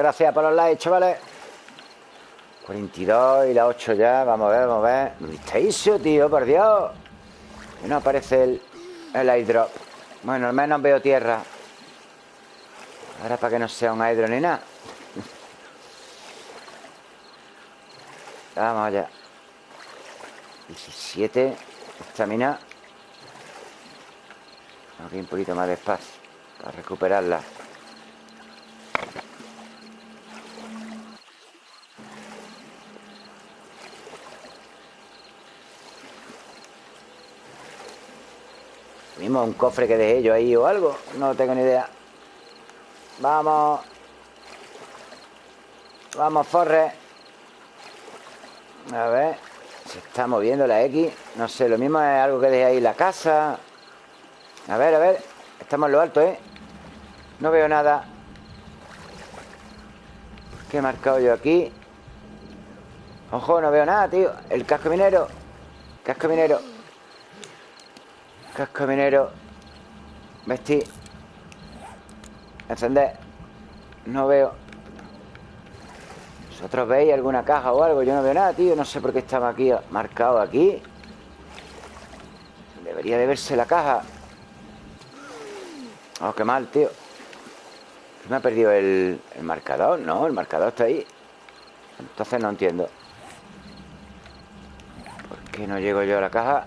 gracias por los likes, chavales. 42 y la 8 ya Vamos a ver, vamos a ver. ¿Dónde tío? Por Dios. No aparece el, el airdrop Bueno, al menos veo tierra. Ahora para que no sea un hidro ni nada. Vamos allá. 17 Estamina Aquí un poquito más de espacio Para recuperarla un cofre que dejé yo ahí o algo. No tengo ni idea. Vamos. Vamos, Forre. A ver. Se está moviendo la X. No sé, lo mismo es algo que dejé ahí la casa. A ver, a ver. Estamos en lo alto, ¿eh? No veo nada. ¿Qué he marcado yo aquí? Ojo, no veo nada, tío. El casco minero. Casco minero. Casco minero. Vestir Encender No veo. ¿Vosotros veis alguna caja o algo? Yo no veo nada, tío. No sé por qué estaba aquí marcado aquí. Debería de verse la caja. Oh, qué mal, tío. Me ha perdido el, el marcador. No, el marcador está ahí. Entonces no entiendo. ¿Por qué no llego yo a la caja?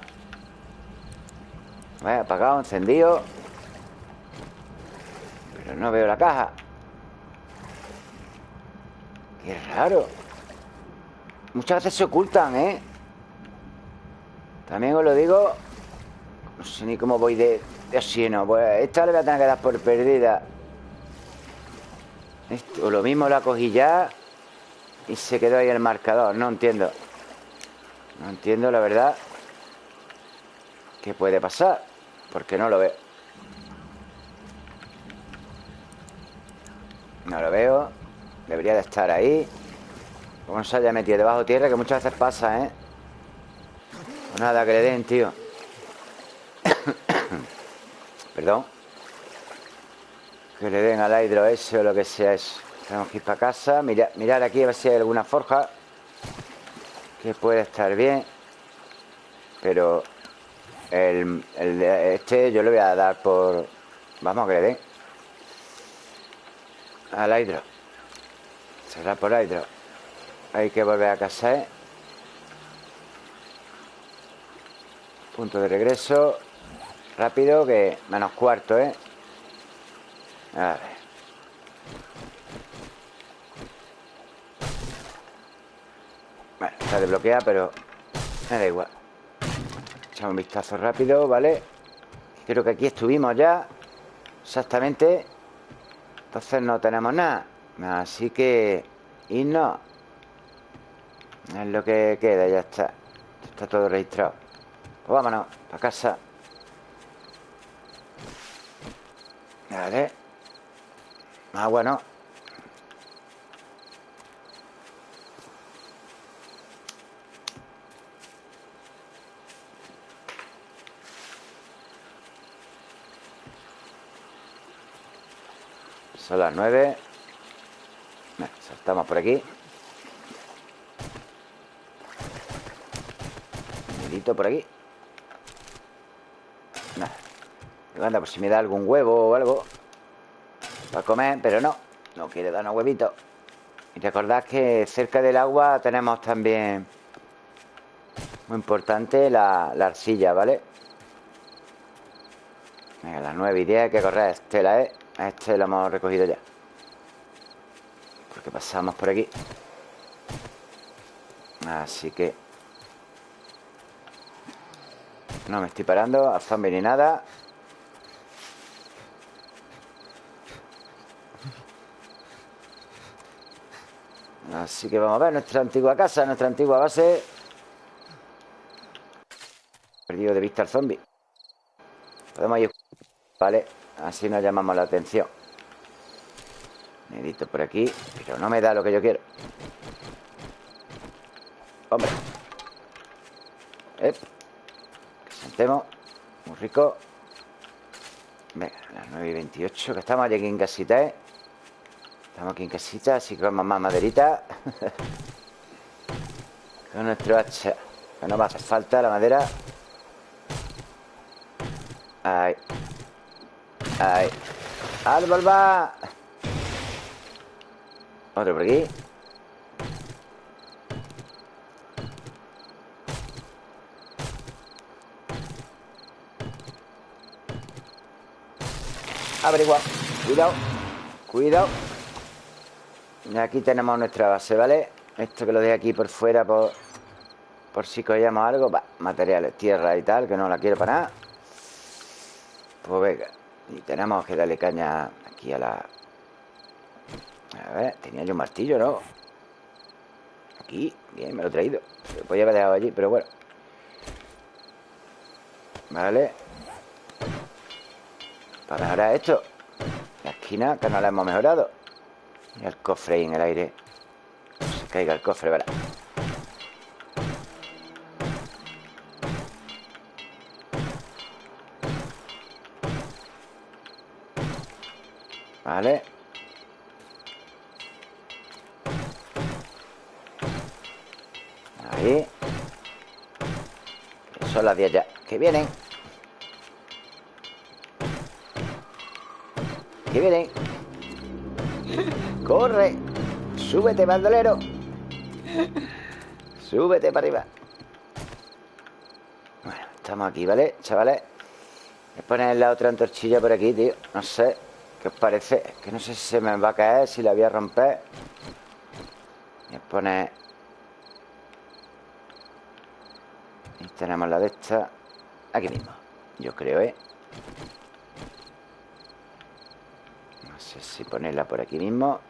Apagado, encendido. Pero no veo la caja. Qué raro. Muchas veces se ocultan, ¿eh? También os lo digo No sé ni cómo voy de, de oxígeno Pues esta le voy a tener que dar por perdida. O lo mismo la cogí ya Y se quedó ahí el marcador. No entiendo. No entiendo la verdad ¿Qué puede pasar? Porque no lo veo. No lo veo. Debería de estar ahí. Como se haya metido debajo tierra Que muchas veces pasa, ¿eh? Pues nada, que le den, tío. Perdón. Que le den al hidro ese o lo que sea eso. Tenemos que ir para casa. Mirar, mirar aquí a ver si hay alguna forja Que puede estar bien. Pero el, este yo le voy a dar por... Vamos, que le den. Al hidro. Será por hidro. Hay que volver a casa. ¿eh? Punto de regreso. Rápido, que menos cuarto, ¿eh? A ver. Bueno. está desbloqueada, pero me da igual. Un vistazo rápido, ¿vale? Creo que aquí estuvimos ya. Exactamente. Entonces no tenemos nada. Así que... No. Es lo que queda, ya está. Está todo registrado. Pues vámonos, para casa. Vale. Ah, bueno. Son las nueve. saltamos por aquí. Un por aquí. Anda, por si me da algún huevo o algo Para comer, pero no No quiere darnos huevitos Y recordad que cerca del agua tenemos también Muy importante la, arcilla, ¿vale? Venga, las 9 y 10 hay que correr Estela, ¿eh? Este lo hemos recogido ya. Porque pasamos por aquí. Así que No me estoy parando A zombie ni nada. Así que vamos a ver nuestra antigua casa, nuestra antigua base. Perdido de vista al zombie. Podemos ir... Vale, así nos llamamos la atención. Medito por aquí, pero no me da lo que yo quiero. Hombre. Que sentemos. Muy rico. Venga, las 9 y 28, que estamos aquí en casita, ¿eh? Estamos aquí en casita, así que vamos más maderita. Con nuestro hacha. Que no va a hacer falta la madera. Ahí. Ahí. ¡Árbol va! Otro por aquí. Averigua. Cuidado. Cuidado. Aquí tenemos nuestra base, ¿vale? Esto que lo dejo aquí por fuera por, por si cogíamos algo. Va, materiales, tierra y tal, que no la quiero para nada. Pues venga. Y tenemos que darle caña aquí a la... A ver, tenía yo un martillo, ¿no? Aquí, bien, me lo he traído. Lo podía haber dejado allí, pero bueno. Vale. Para mejorar esto. La esquina, que no la hemos mejorado. Y el cofre ahí en el aire. Se caiga el cofre, ¿verdad? Vale. Ahí. Son las 10 ya. Que vienen. Que vienen. ¡Corre! ¡Súbete, bandolero! ¡Súbete para arriba! Bueno, estamos aquí, ¿vale, chavales? A poner la otra antorchilla por aquí, tío No sé, ¿qué os parece? que no sé si se me va a caer, si la voy a romper Voy a poner... Y tenemos la de esta Aquí mismo, yo creo, ¿eh? No sé si ponerla por aquí mismo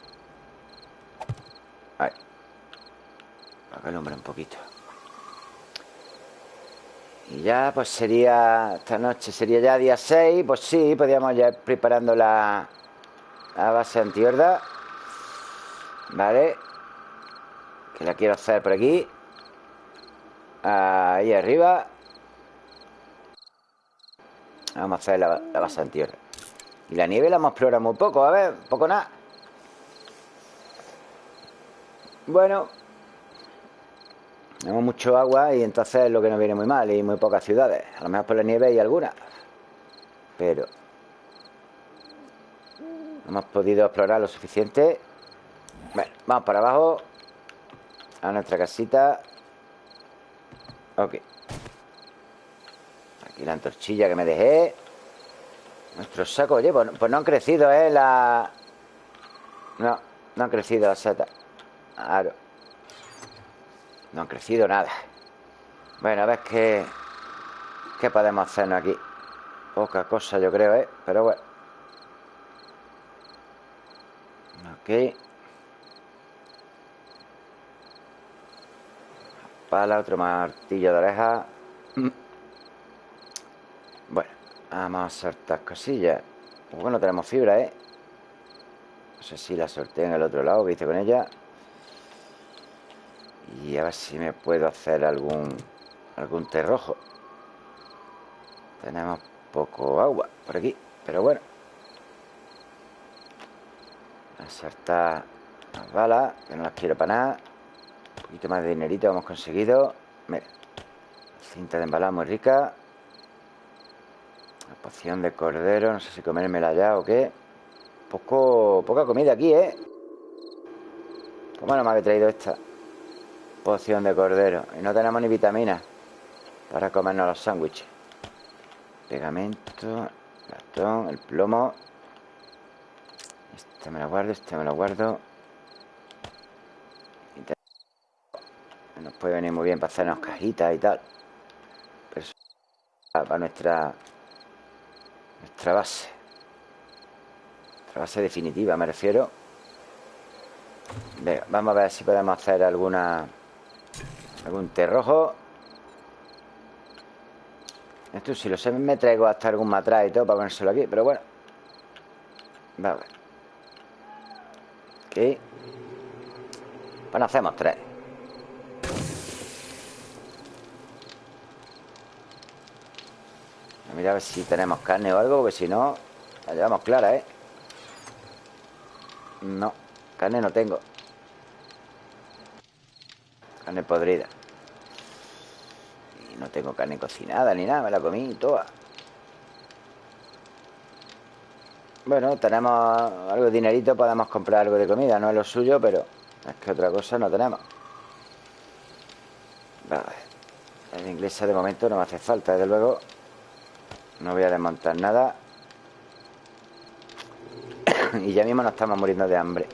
Ahí. Para que un poquito. Y ya, pues sería... Esta noche sería ya día 6. Pues sí, podríamos ya ir preparando la, la base antihorda. Vale. Que la quiero hacer por aquí. Ahí arriba. Vamos a hacer la, la base antihorda. Y la nieve la hemos explorado muy poco. A ver, poco nada. Bueno, tenemos mucho agua y entonces lo que nos viene muy mal y muy pocas ciudades. A lo mejor por la nieve hay algunas. Pero no hemos podido explorar lo suficiente. Bueno, vamos para abajo. A nuestra casita. Ok. Aquí la antorchilla que me dejé. Nuestro saco. Oye, pues, pues no han crecido, ¿eh? La... No, no han crecido las setas. Claro. No han crecido nada Bueno, a ver qué ¿Qué podemos hacernos aquí? Poca cosa yo creo, ¿eh? Pero bueno Ok Pala, otro martillo de oreja Bueno Vamos a soltar cosillas pues Bueno, tenemos fibra, ¿eh? No sé si la sorteé en el otro lado ¿Viste con ella? Y a ver si me puedo hacer algún Algún té rojo Tenemos poco agua por aquí Pero bueno. A saltar las balas Que no las quiero para nada. Un poquito más de dinerito hemos conseguido. Mira Cinta de embalar muy rica. La poción de cordero No sé si comérmela ya o qué. Poco, Poca comida aquí, ¿eh? ¿Cómo no me había traído esta? Poción de cordero. Y no tenemos ni vitaminas Para comernos los sándwiches. Pegamento Cartón, el plomo. Este me lo guardo, este me lo guardo. Nos puede venir muy bien para hacernos cajitas y tal. Pero eso para nuestra Nuestra base. Nuestra base definitiva me refiero. Vamos a ver si podemos hacer alguna Algún té rojo Esto si lo sé me traigo hasta algún matraz y todo Para ponérselo aquí, pero bueno. Vamos a Ok Pues hacemos tres. Mira a ver si tenemos carne o algo Porque si no, la llevamos clara, ¿eh? No, carne no tengo Carne podrida. Y no tengo carne cocinada ni nada Me la comí toda. Bueno, tenemos algo de dinerito Podemos comprar algo de comida No es lo suyo, pero es que otra cosa no tenemos. Vale La inglesa de momento no me hace falta Desde luego. No voy a desmontar nada. Y ya mismo nos estamos muriendo de hambre.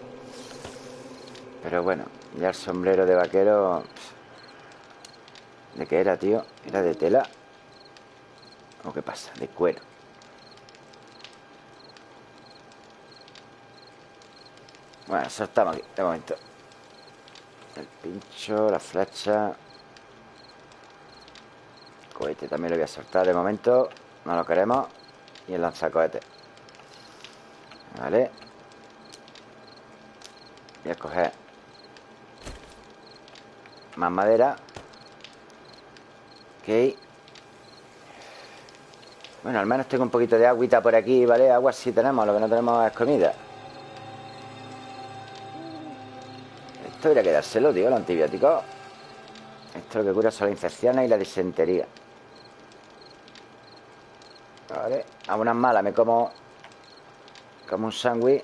Pero bueno ya el sombrero de vaquero... ¿De qué era, tío? ¿Era de tela? ¿O qué pasa? De cuero Bueno, eso aquí, de momento El pincho, la flecha Cohete también lo voy a soltar de momento No lo queremos Y el lanzacohete Vale Voy a coger más madera. Ok. Bueno, al menos tengo un poquito de agüita por aquí, ¿vale? Agua sí tenemos, lo que no tenemos es comida. Esto debería quedárselo, tío, los antibióticos. Esto lo que cura son las infecciones y la disentería. Vale, a unas malas me como Como un sándwich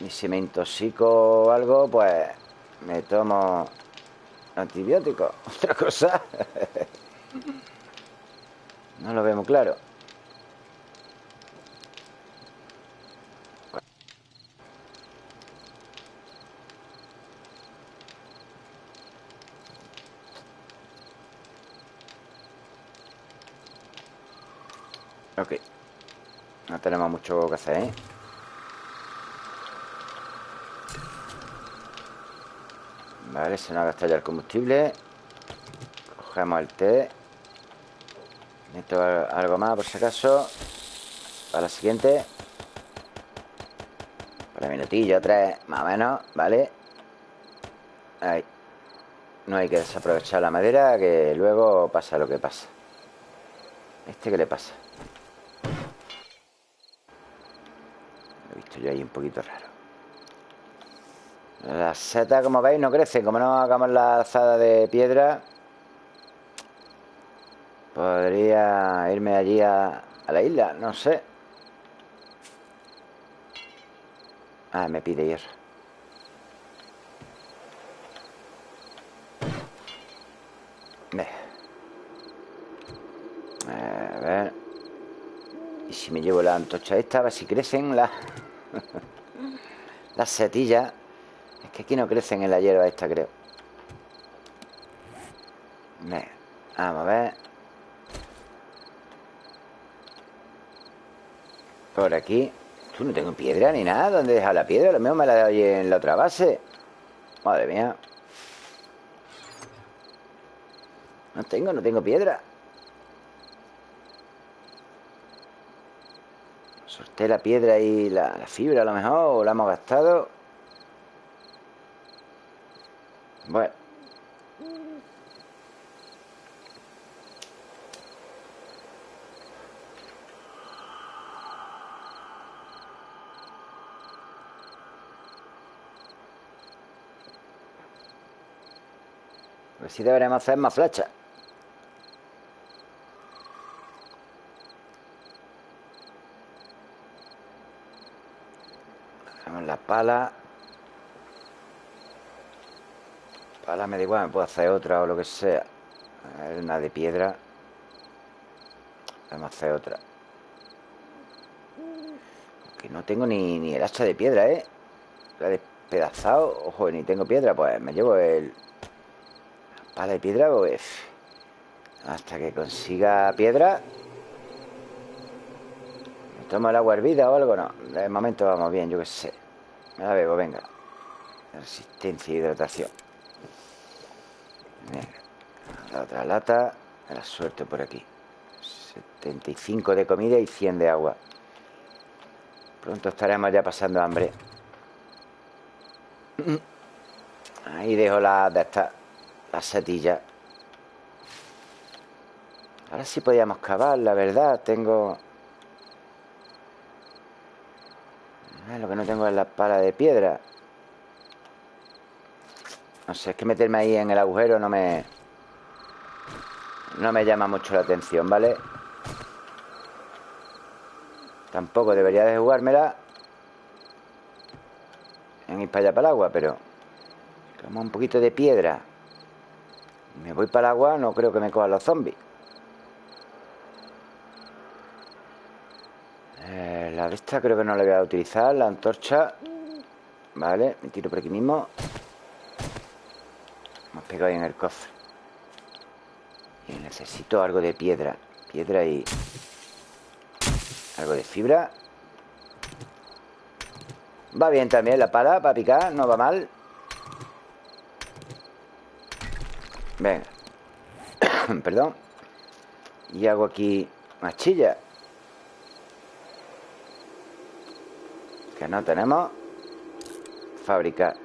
Y si me intoxico o algo, pues Me tomo Antibiótico, otra cosa. No lo vemos claro. Ok. No tenemos mucho que hacer, ¿eh? Vale, se nos ha gastado ya el combustible. Cogemos el té. Meto algo más por si acaso. Para la siguiente. Para minutillo, tres, más o menos Vale Ahí. No hay que desaprovechar la madera Que luego pasa lo que pasa. ¿Este qué le pasa? Lo he visto yo ahí un poquito raro las setas, como veis, no crecen. Como no hagamos la alzada de piedra Podría irme allí a, la isla No sé. Ah, me pide hierro. A ver. Y si me llevo la antocha esta A ver si crecen las Las setillas que aquí no crecen en la hierba esta, creo vamos a ver. Por aquí. Tú no tengo piedra ni nada. ¿Dónde deja la piedra? Lo mismo me la de ahí en la otra base. Madre mía. No tengo, no tengo piedra. Sorté la piedra y la, la fibra a lo mejor, o la hemos gastado. Bueno. Pues sí deberemos hacer más flechas. Tenemos la pala. Me da igual, me puedo hacer otra o lo que sea. Una de piedra. Vamos a hacer otra. Que no tengo ni, ni el hacha de piedra, ¿eh? La he despedazado. Ojo, ni tengo piedra. Pues me llevo el... La pala de piedra, pues... Hasta que consiga piedra. ¿Me tomo el agua hervida o algo? No. De momento vamos bien, yo qué sé. Me la bebo, venga. Resistencia y hidratación. La otra lata. La suerte por aquí. 75 de comida y 100 de agua. Pronto estaremos ya pasando hambre. Ahí dejo las de estas, las setillas. Ahora sí podíamos cavar, la verdad. Tengo... Ah, Lo que no tengo es la pala de piedra. No sé, es que meterme ahí en el agujero no me... No me llama mucho la atención, ¿vale? Tampoco debería de jugármela En ir para allá para el agua, pero Como un poquito de piedra Me voy para el agua No creo que me cojan los zombies. Eh, La de esta creo que no la voy a utilizar La antorcha Vale, me tiro por aquí mismo pegado ahí en el cofre. Y necesito algo de piedra. Piedra y... Algo de fibra. Va bien también la pala para picar No va mal. Venga. Perdón. Y hago aquí machilla. Que no tenemos. Fabricar.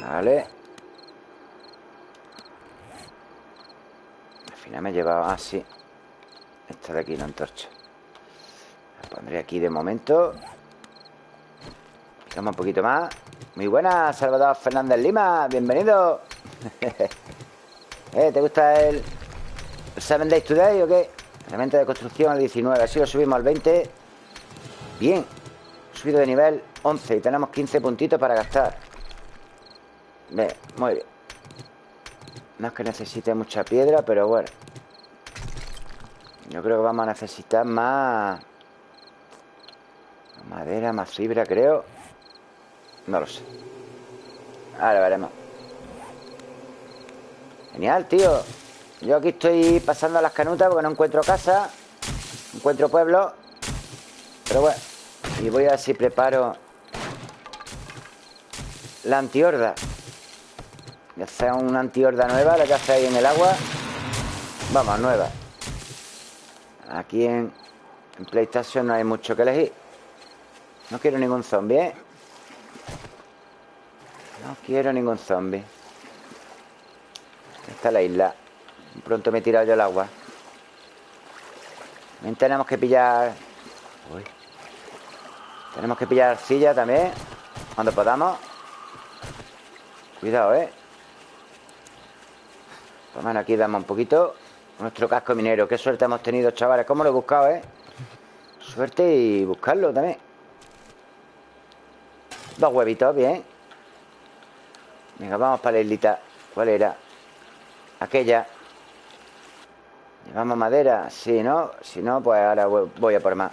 Vale Final me he llevado así esta de aquí la antorcha. La pondré aquí de momento. Picamos un poquito más. Muy buena, Salvador Fernández Lima. Bienvenido. ¿Eh? ¿Te gusta el 7 Days Today o qué? Herramienta de construcción al 19 Así lo subimos al 20 Bien. Subido de nivel 11 Y tenemos 15 puntitos para gastar. Bien, muy bien. No es que necesite mucha piedra Pero bueno yo creo que vamos a necesitar más... Madera, más fibra, creo. No lo sé. Ahora veremos. Genial, tío. Yo aquí estoy pasando las canutas porque no encuentro casa. Encuentro pueblo. Pero bueno. Y voy a ver si preparo la antihorda. Ya sea una antihorda nueva, la que hace ahí en el agua. Vamos, nueva. Aquí en, PlayStation no hay mucho que elegir No quiero ningún zombie, ¿eh? No quiero ningún zombie Esta es la isla Pronto me he tirado yo al agua También tenemos que pillar Uy. Tenemos que pillar arcilla también Cuando podamos Cuidado, ¿eh? Pues aquí damos un poquito nuestro casco minero. Qué suerte hemos tenido, chavales. ¿Cómo lo he buscado, eh? Suerte y buscarlo también. Dos huevitos, bien. Venga, vamos para la islita. ¿Cuál era? Aquella. ¿Llevamos madera? Sí, ¿no? Si no, pues ahora voy a por más.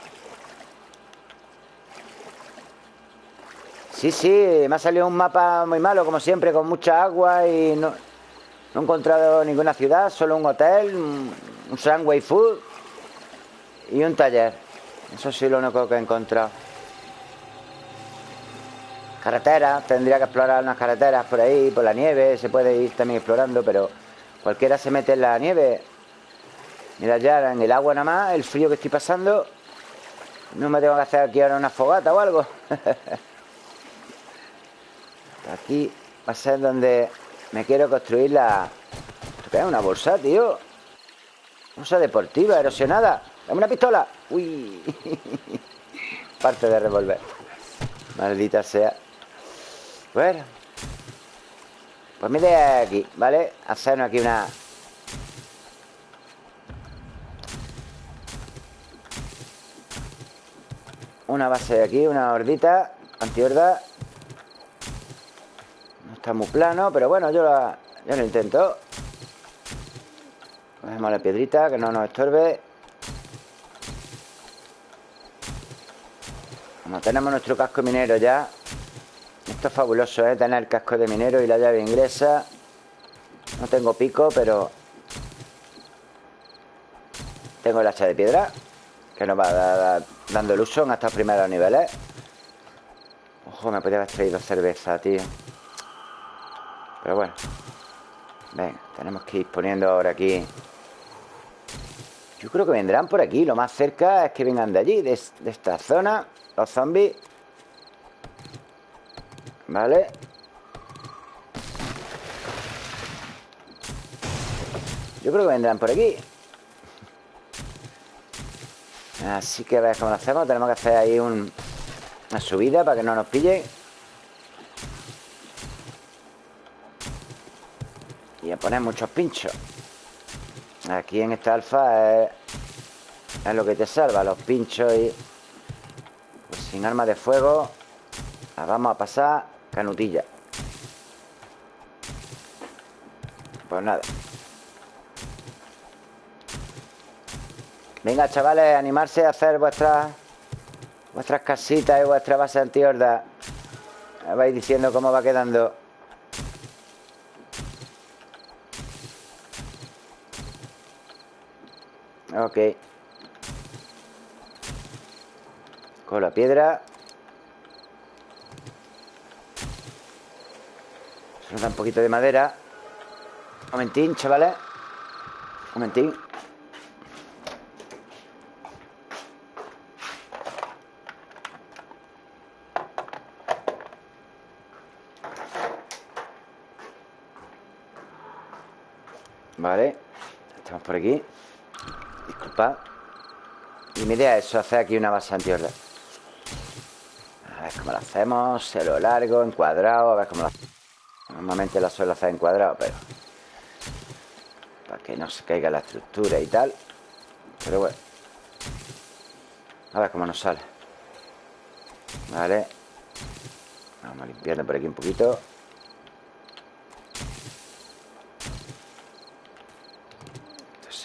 Sí, sí, me ha salido un mapa muy malo, como siempre, con mucha agua y no... No he encontrado ninguna ciudad, solo un hotel, un, un Sunway Food y un taller. Eso sí lo único que he encontrado. Carreteras, tendría que explorar unas carreteras por ahí, por la nieve, se puede ir también explorando, pero cualquiera se mete en la nieve. Mira ya en el agua nada más, el frío que estoy pasando. No me tengo que hacer aquí ahora una fogata o algo. aquí va a ser donde me quiero construir la... ¿Qué es una bolsa, tío? Bolsa deportiva, erosionada. Dame una pistola. Uy. Parte de revolver. Maldita sea. Bueno. Pues mi idea es aquí, ¿vale? Hacernos aquí una... Una base de aquí, una hordita antihorda. Está muy plano, pero bueno, yo, la, yo lo intento. Cogemos la piedrita, que no nos estorbe. Como tenemos nuestro casco minero ya, esto es fabuloso, ¿eh? Tener el casco de minero y la llave inglesa. No tengo pico, pero... Tengo el hacha de piedra, que nos va dando el uso en estos primeros niveles. Ojo, me podría haber traído cerveza, tío. Pero bueno. Venga, tenemos que ir poniendo ahora aquí... Yo creo que vendrán por aquí. Lo más cerca es que vengan de allí, de, esta zona. Los zombies. Vale Yo creo que vendrán por aquí Así que a ver cómo lo hacemos Tenemos que hacer ahí una subida Para que no nos pillen Y a poner muchos pinchos Aquí en esta alfa es, es lo que te salva Los pinchos y... Pues sin arma de fuego La vamos a pasar Canutilla. Pues nada. Venga, chavales, animarse a hacer vuestras Vuestras casitas y vuestra base antihorda Vais diciendo cómo va quedando Ok. Con la piedra. Nos da un poquito de madera. Un momentín, chavales. Un momentín. Vale. Estamos por aquí Disculpa Y mi idea es hacer aquí una base antihorda A ver cómo lo hacemos Se lo largo, encuadrado A ver cómo lo hacemos Normalmente la suelo hacer en cuadrado, pero... Para que no se caiga la estructura y tal. Pero bueno. A ver cómo nos sale. Vale. Vamos a limpiarlo por aquí un poquito.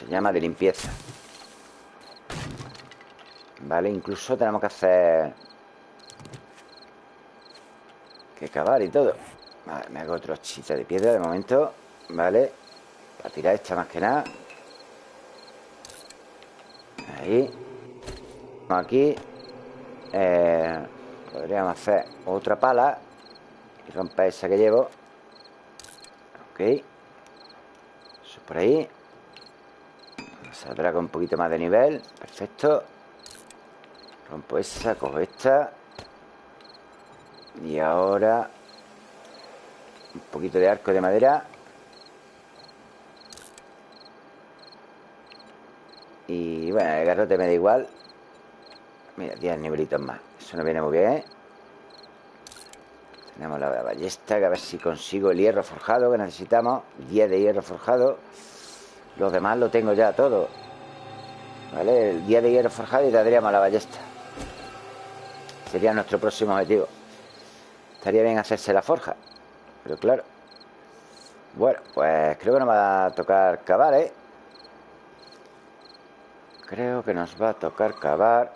Llama de limpieza. Vale, incluso tenemos que hacer... Que cavar y todo. Vale, me hago otro chiste de piedra de momento Vale. Para tirar esta más que nada. Ahí. Aquí. Eh, Podríamos hacer otra pala Y romper esa que llevo. Ok. Eso por ahí Saldrá un poquito más de nivel. Perfecto. Rompo esa, cojo esta. Y ahora un poquito de arco de madera. Y bueno, el garrote me da igual. Mira, 10 nivelitos más. Eso no viene muy bien Tenemos la ballesta Que a ver si consigo el hierro forjado Que necesitamos. 10 de hierro forjado Los demás lo tengo ya todo. ¿Vale? El 10 de hierro forjado y tendríamos la ballesta Sería nuestro próximo objetivo. Estaría bien hacerse la forja pero claro. Bueno, pues creo que nos va a tocar cavar, ¿eh? Creo que nos va a tocar cavar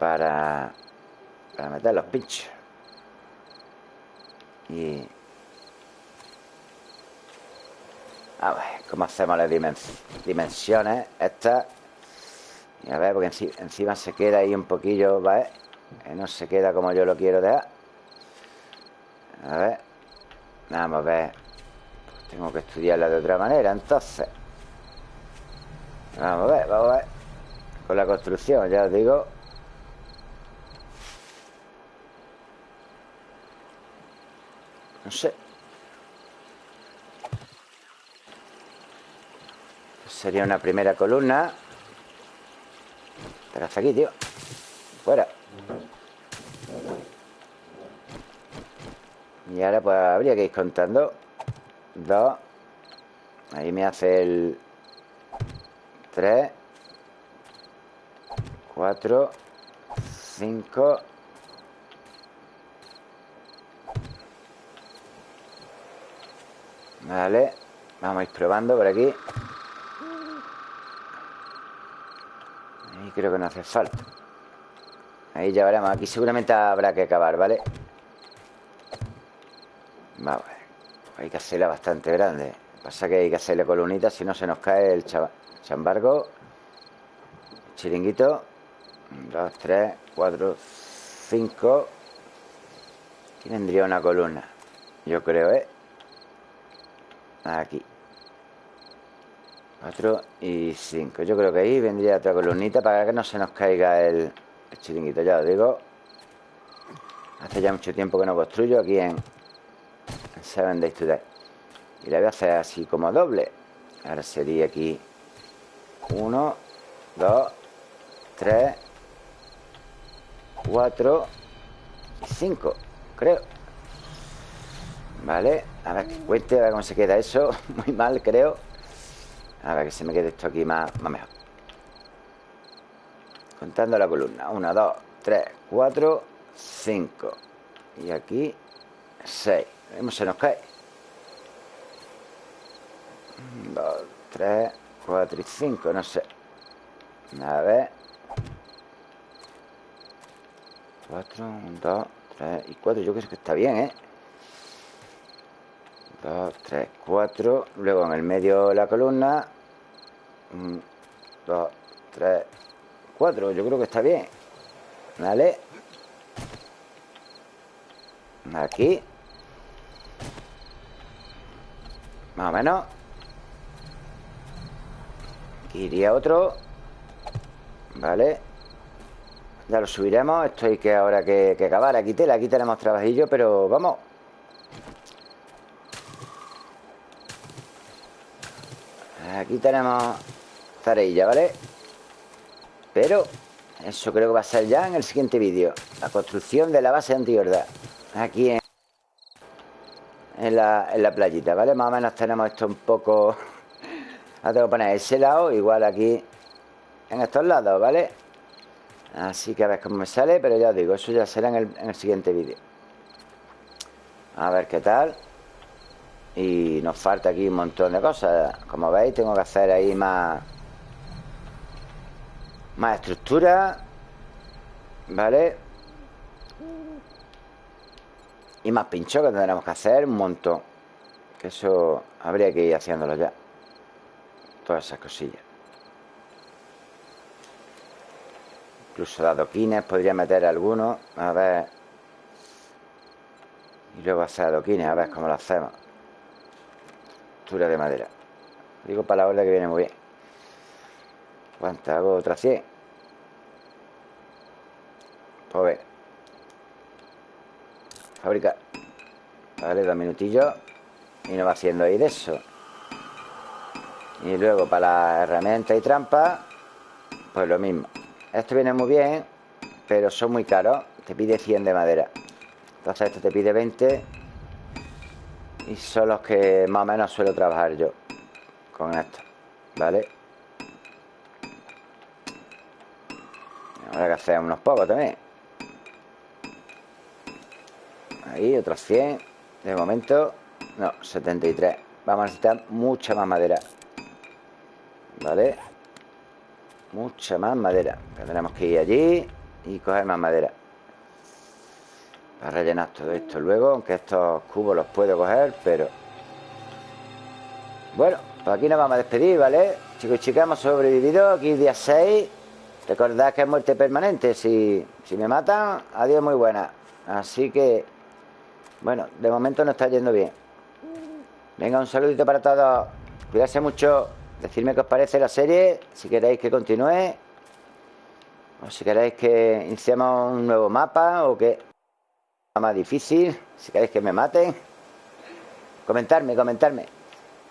Para Para meter los pinchos. Y A ver, ¿cómo hacemos las dimensiones? Estas. A ver, porque encima se queda ahí un poquillo, ¿vale? No se queda como yo lo quiero dejar. A ver. Vamos a ver. Pues tengo que estudiarla de otra manera, entonces. Vamos a ver, vamos a ver. Con la construcción, ya os digo. No sé. Sería una primera columna. Pero hasta aquí, tío. Fuera. Y ahora pues habría que ir contando. Dos. Ahí me hace el... Tres. Cuatro. Cinco. Vale. Vamos a ir probando por aquí. Creo que no hace falta. Ahí ya veremos. Aquí seguramente habrá que acabar, ¿vale? Vamos ver. Hay que hacerla bastante grande. Pasa que hay que hacerle columnitas, si no se nos cae el chambargo. Chiringuito. Dos, tres, cuatro, cinco. Aquí vendría una columna. Yo creo, ¿eh? Aquí. 4 y 5. Yo creo que ahí vendría otra columnita para que no se nos caiga el, chiringuito. Ya os digo. Hace ya mucho tiempo que no construyo aquí en, Seven Days Today. Y la voy a hacer así como doble. Ahora sería aquí 1, 2, 3, 4 y 5, creo. Vale, a ver que cuente, a ver cómo se queda eso. Muy mal, creo. A ver que se me quede esto aquí más, más mejor. Contando la columna. 1, 2, 3, 4, 5. Y aquí 6. Vemos, se nos cae. 2, 3, 4 y 5, no sé. A ver. 4, 1, 2, 3 y 4. Yo creo que está bien, ¿eh? 2, 3, 4. Luego en el medio la columna. 1, 2, 3, 4. Yo creo que está bien. ¿Vale? Aquí. Más o menos. Aquí iría otro. Vale. Ya lo subiremos. Esto hay que ahora que, que acabar. Aquí tela, aquí tenemos trabajillo, pero vamos. Aquí tenemos tareilla, ¿vale? Pero eso creo que va a ser ya en el siguiente vídeo. La construcción de la base antiverdad. Aquí en, en, la, en la playita, ¿vale? Más o menos tenemos esto un poco... Ahora tengo que poner ese lado, igual aquí en estos lados, ¿vale? Así que a ver cómo me sale, pero ya os digo, eso ya será en el, en el siguiente vídeo. A ver qué tal. Y nos falta aquí un montón de cosas. Como veis, tengo que hacer ahí más más estructura ¿Vale? Y más pincho que tendremos que hacer Un montón. Que eso habría que ir haciéndolo ya. Todas esas cosillas. Incluso de adoquines Podría meter algunos A ver. Y luego hacer adoquines A ver cómo lo hacemos Estructura de madera Digo para la hora que viene muy bien ¿Cuántas hago? Otra 100. Pues ver. Vale, dos minutillos. Y nos va haciendo ahí de eso. Y luego para la herramienta y trampa, pues lo mismo. Esto viene muy bien, pero son muy caros. Te pide 100 de madera. Entonces esto te pide 20. Y son los que más o menos suelo trabajar yo con esto. ¿Vale? Habrá que hacer unos pocos también. Ahí, otros 100. De momento, no, 73. Vamos a necesitar mucha más madera. ¿Vale? Mucha más madera. Tendremos que ir allí y coger más madera. Para rellenar todo esto luego. Aunque estos cubos los puedo coger, pero... Bueno, Pues aquí nos vamos a despedir, ¿vale? Chicos y chicas, hemos sobrevivido aquí día 6 Recordad que es muerte permanente Si, si me matan, adiós muy buena. Así que Bueno, de momento no está yendo bien. Venga, un saludito para todos. Cuídense mucho. Decidme qué os parece la serie Si queréis que continúe O si queréis que iniciemos un nuevo mapa O que más difícil Si queréis que me maten Comentarme, comentarme.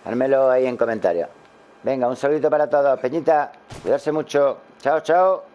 Hármelo ahí en comentarios. Venga, un saludito para todos. Peñita, cuidarse mucho. Chao, chao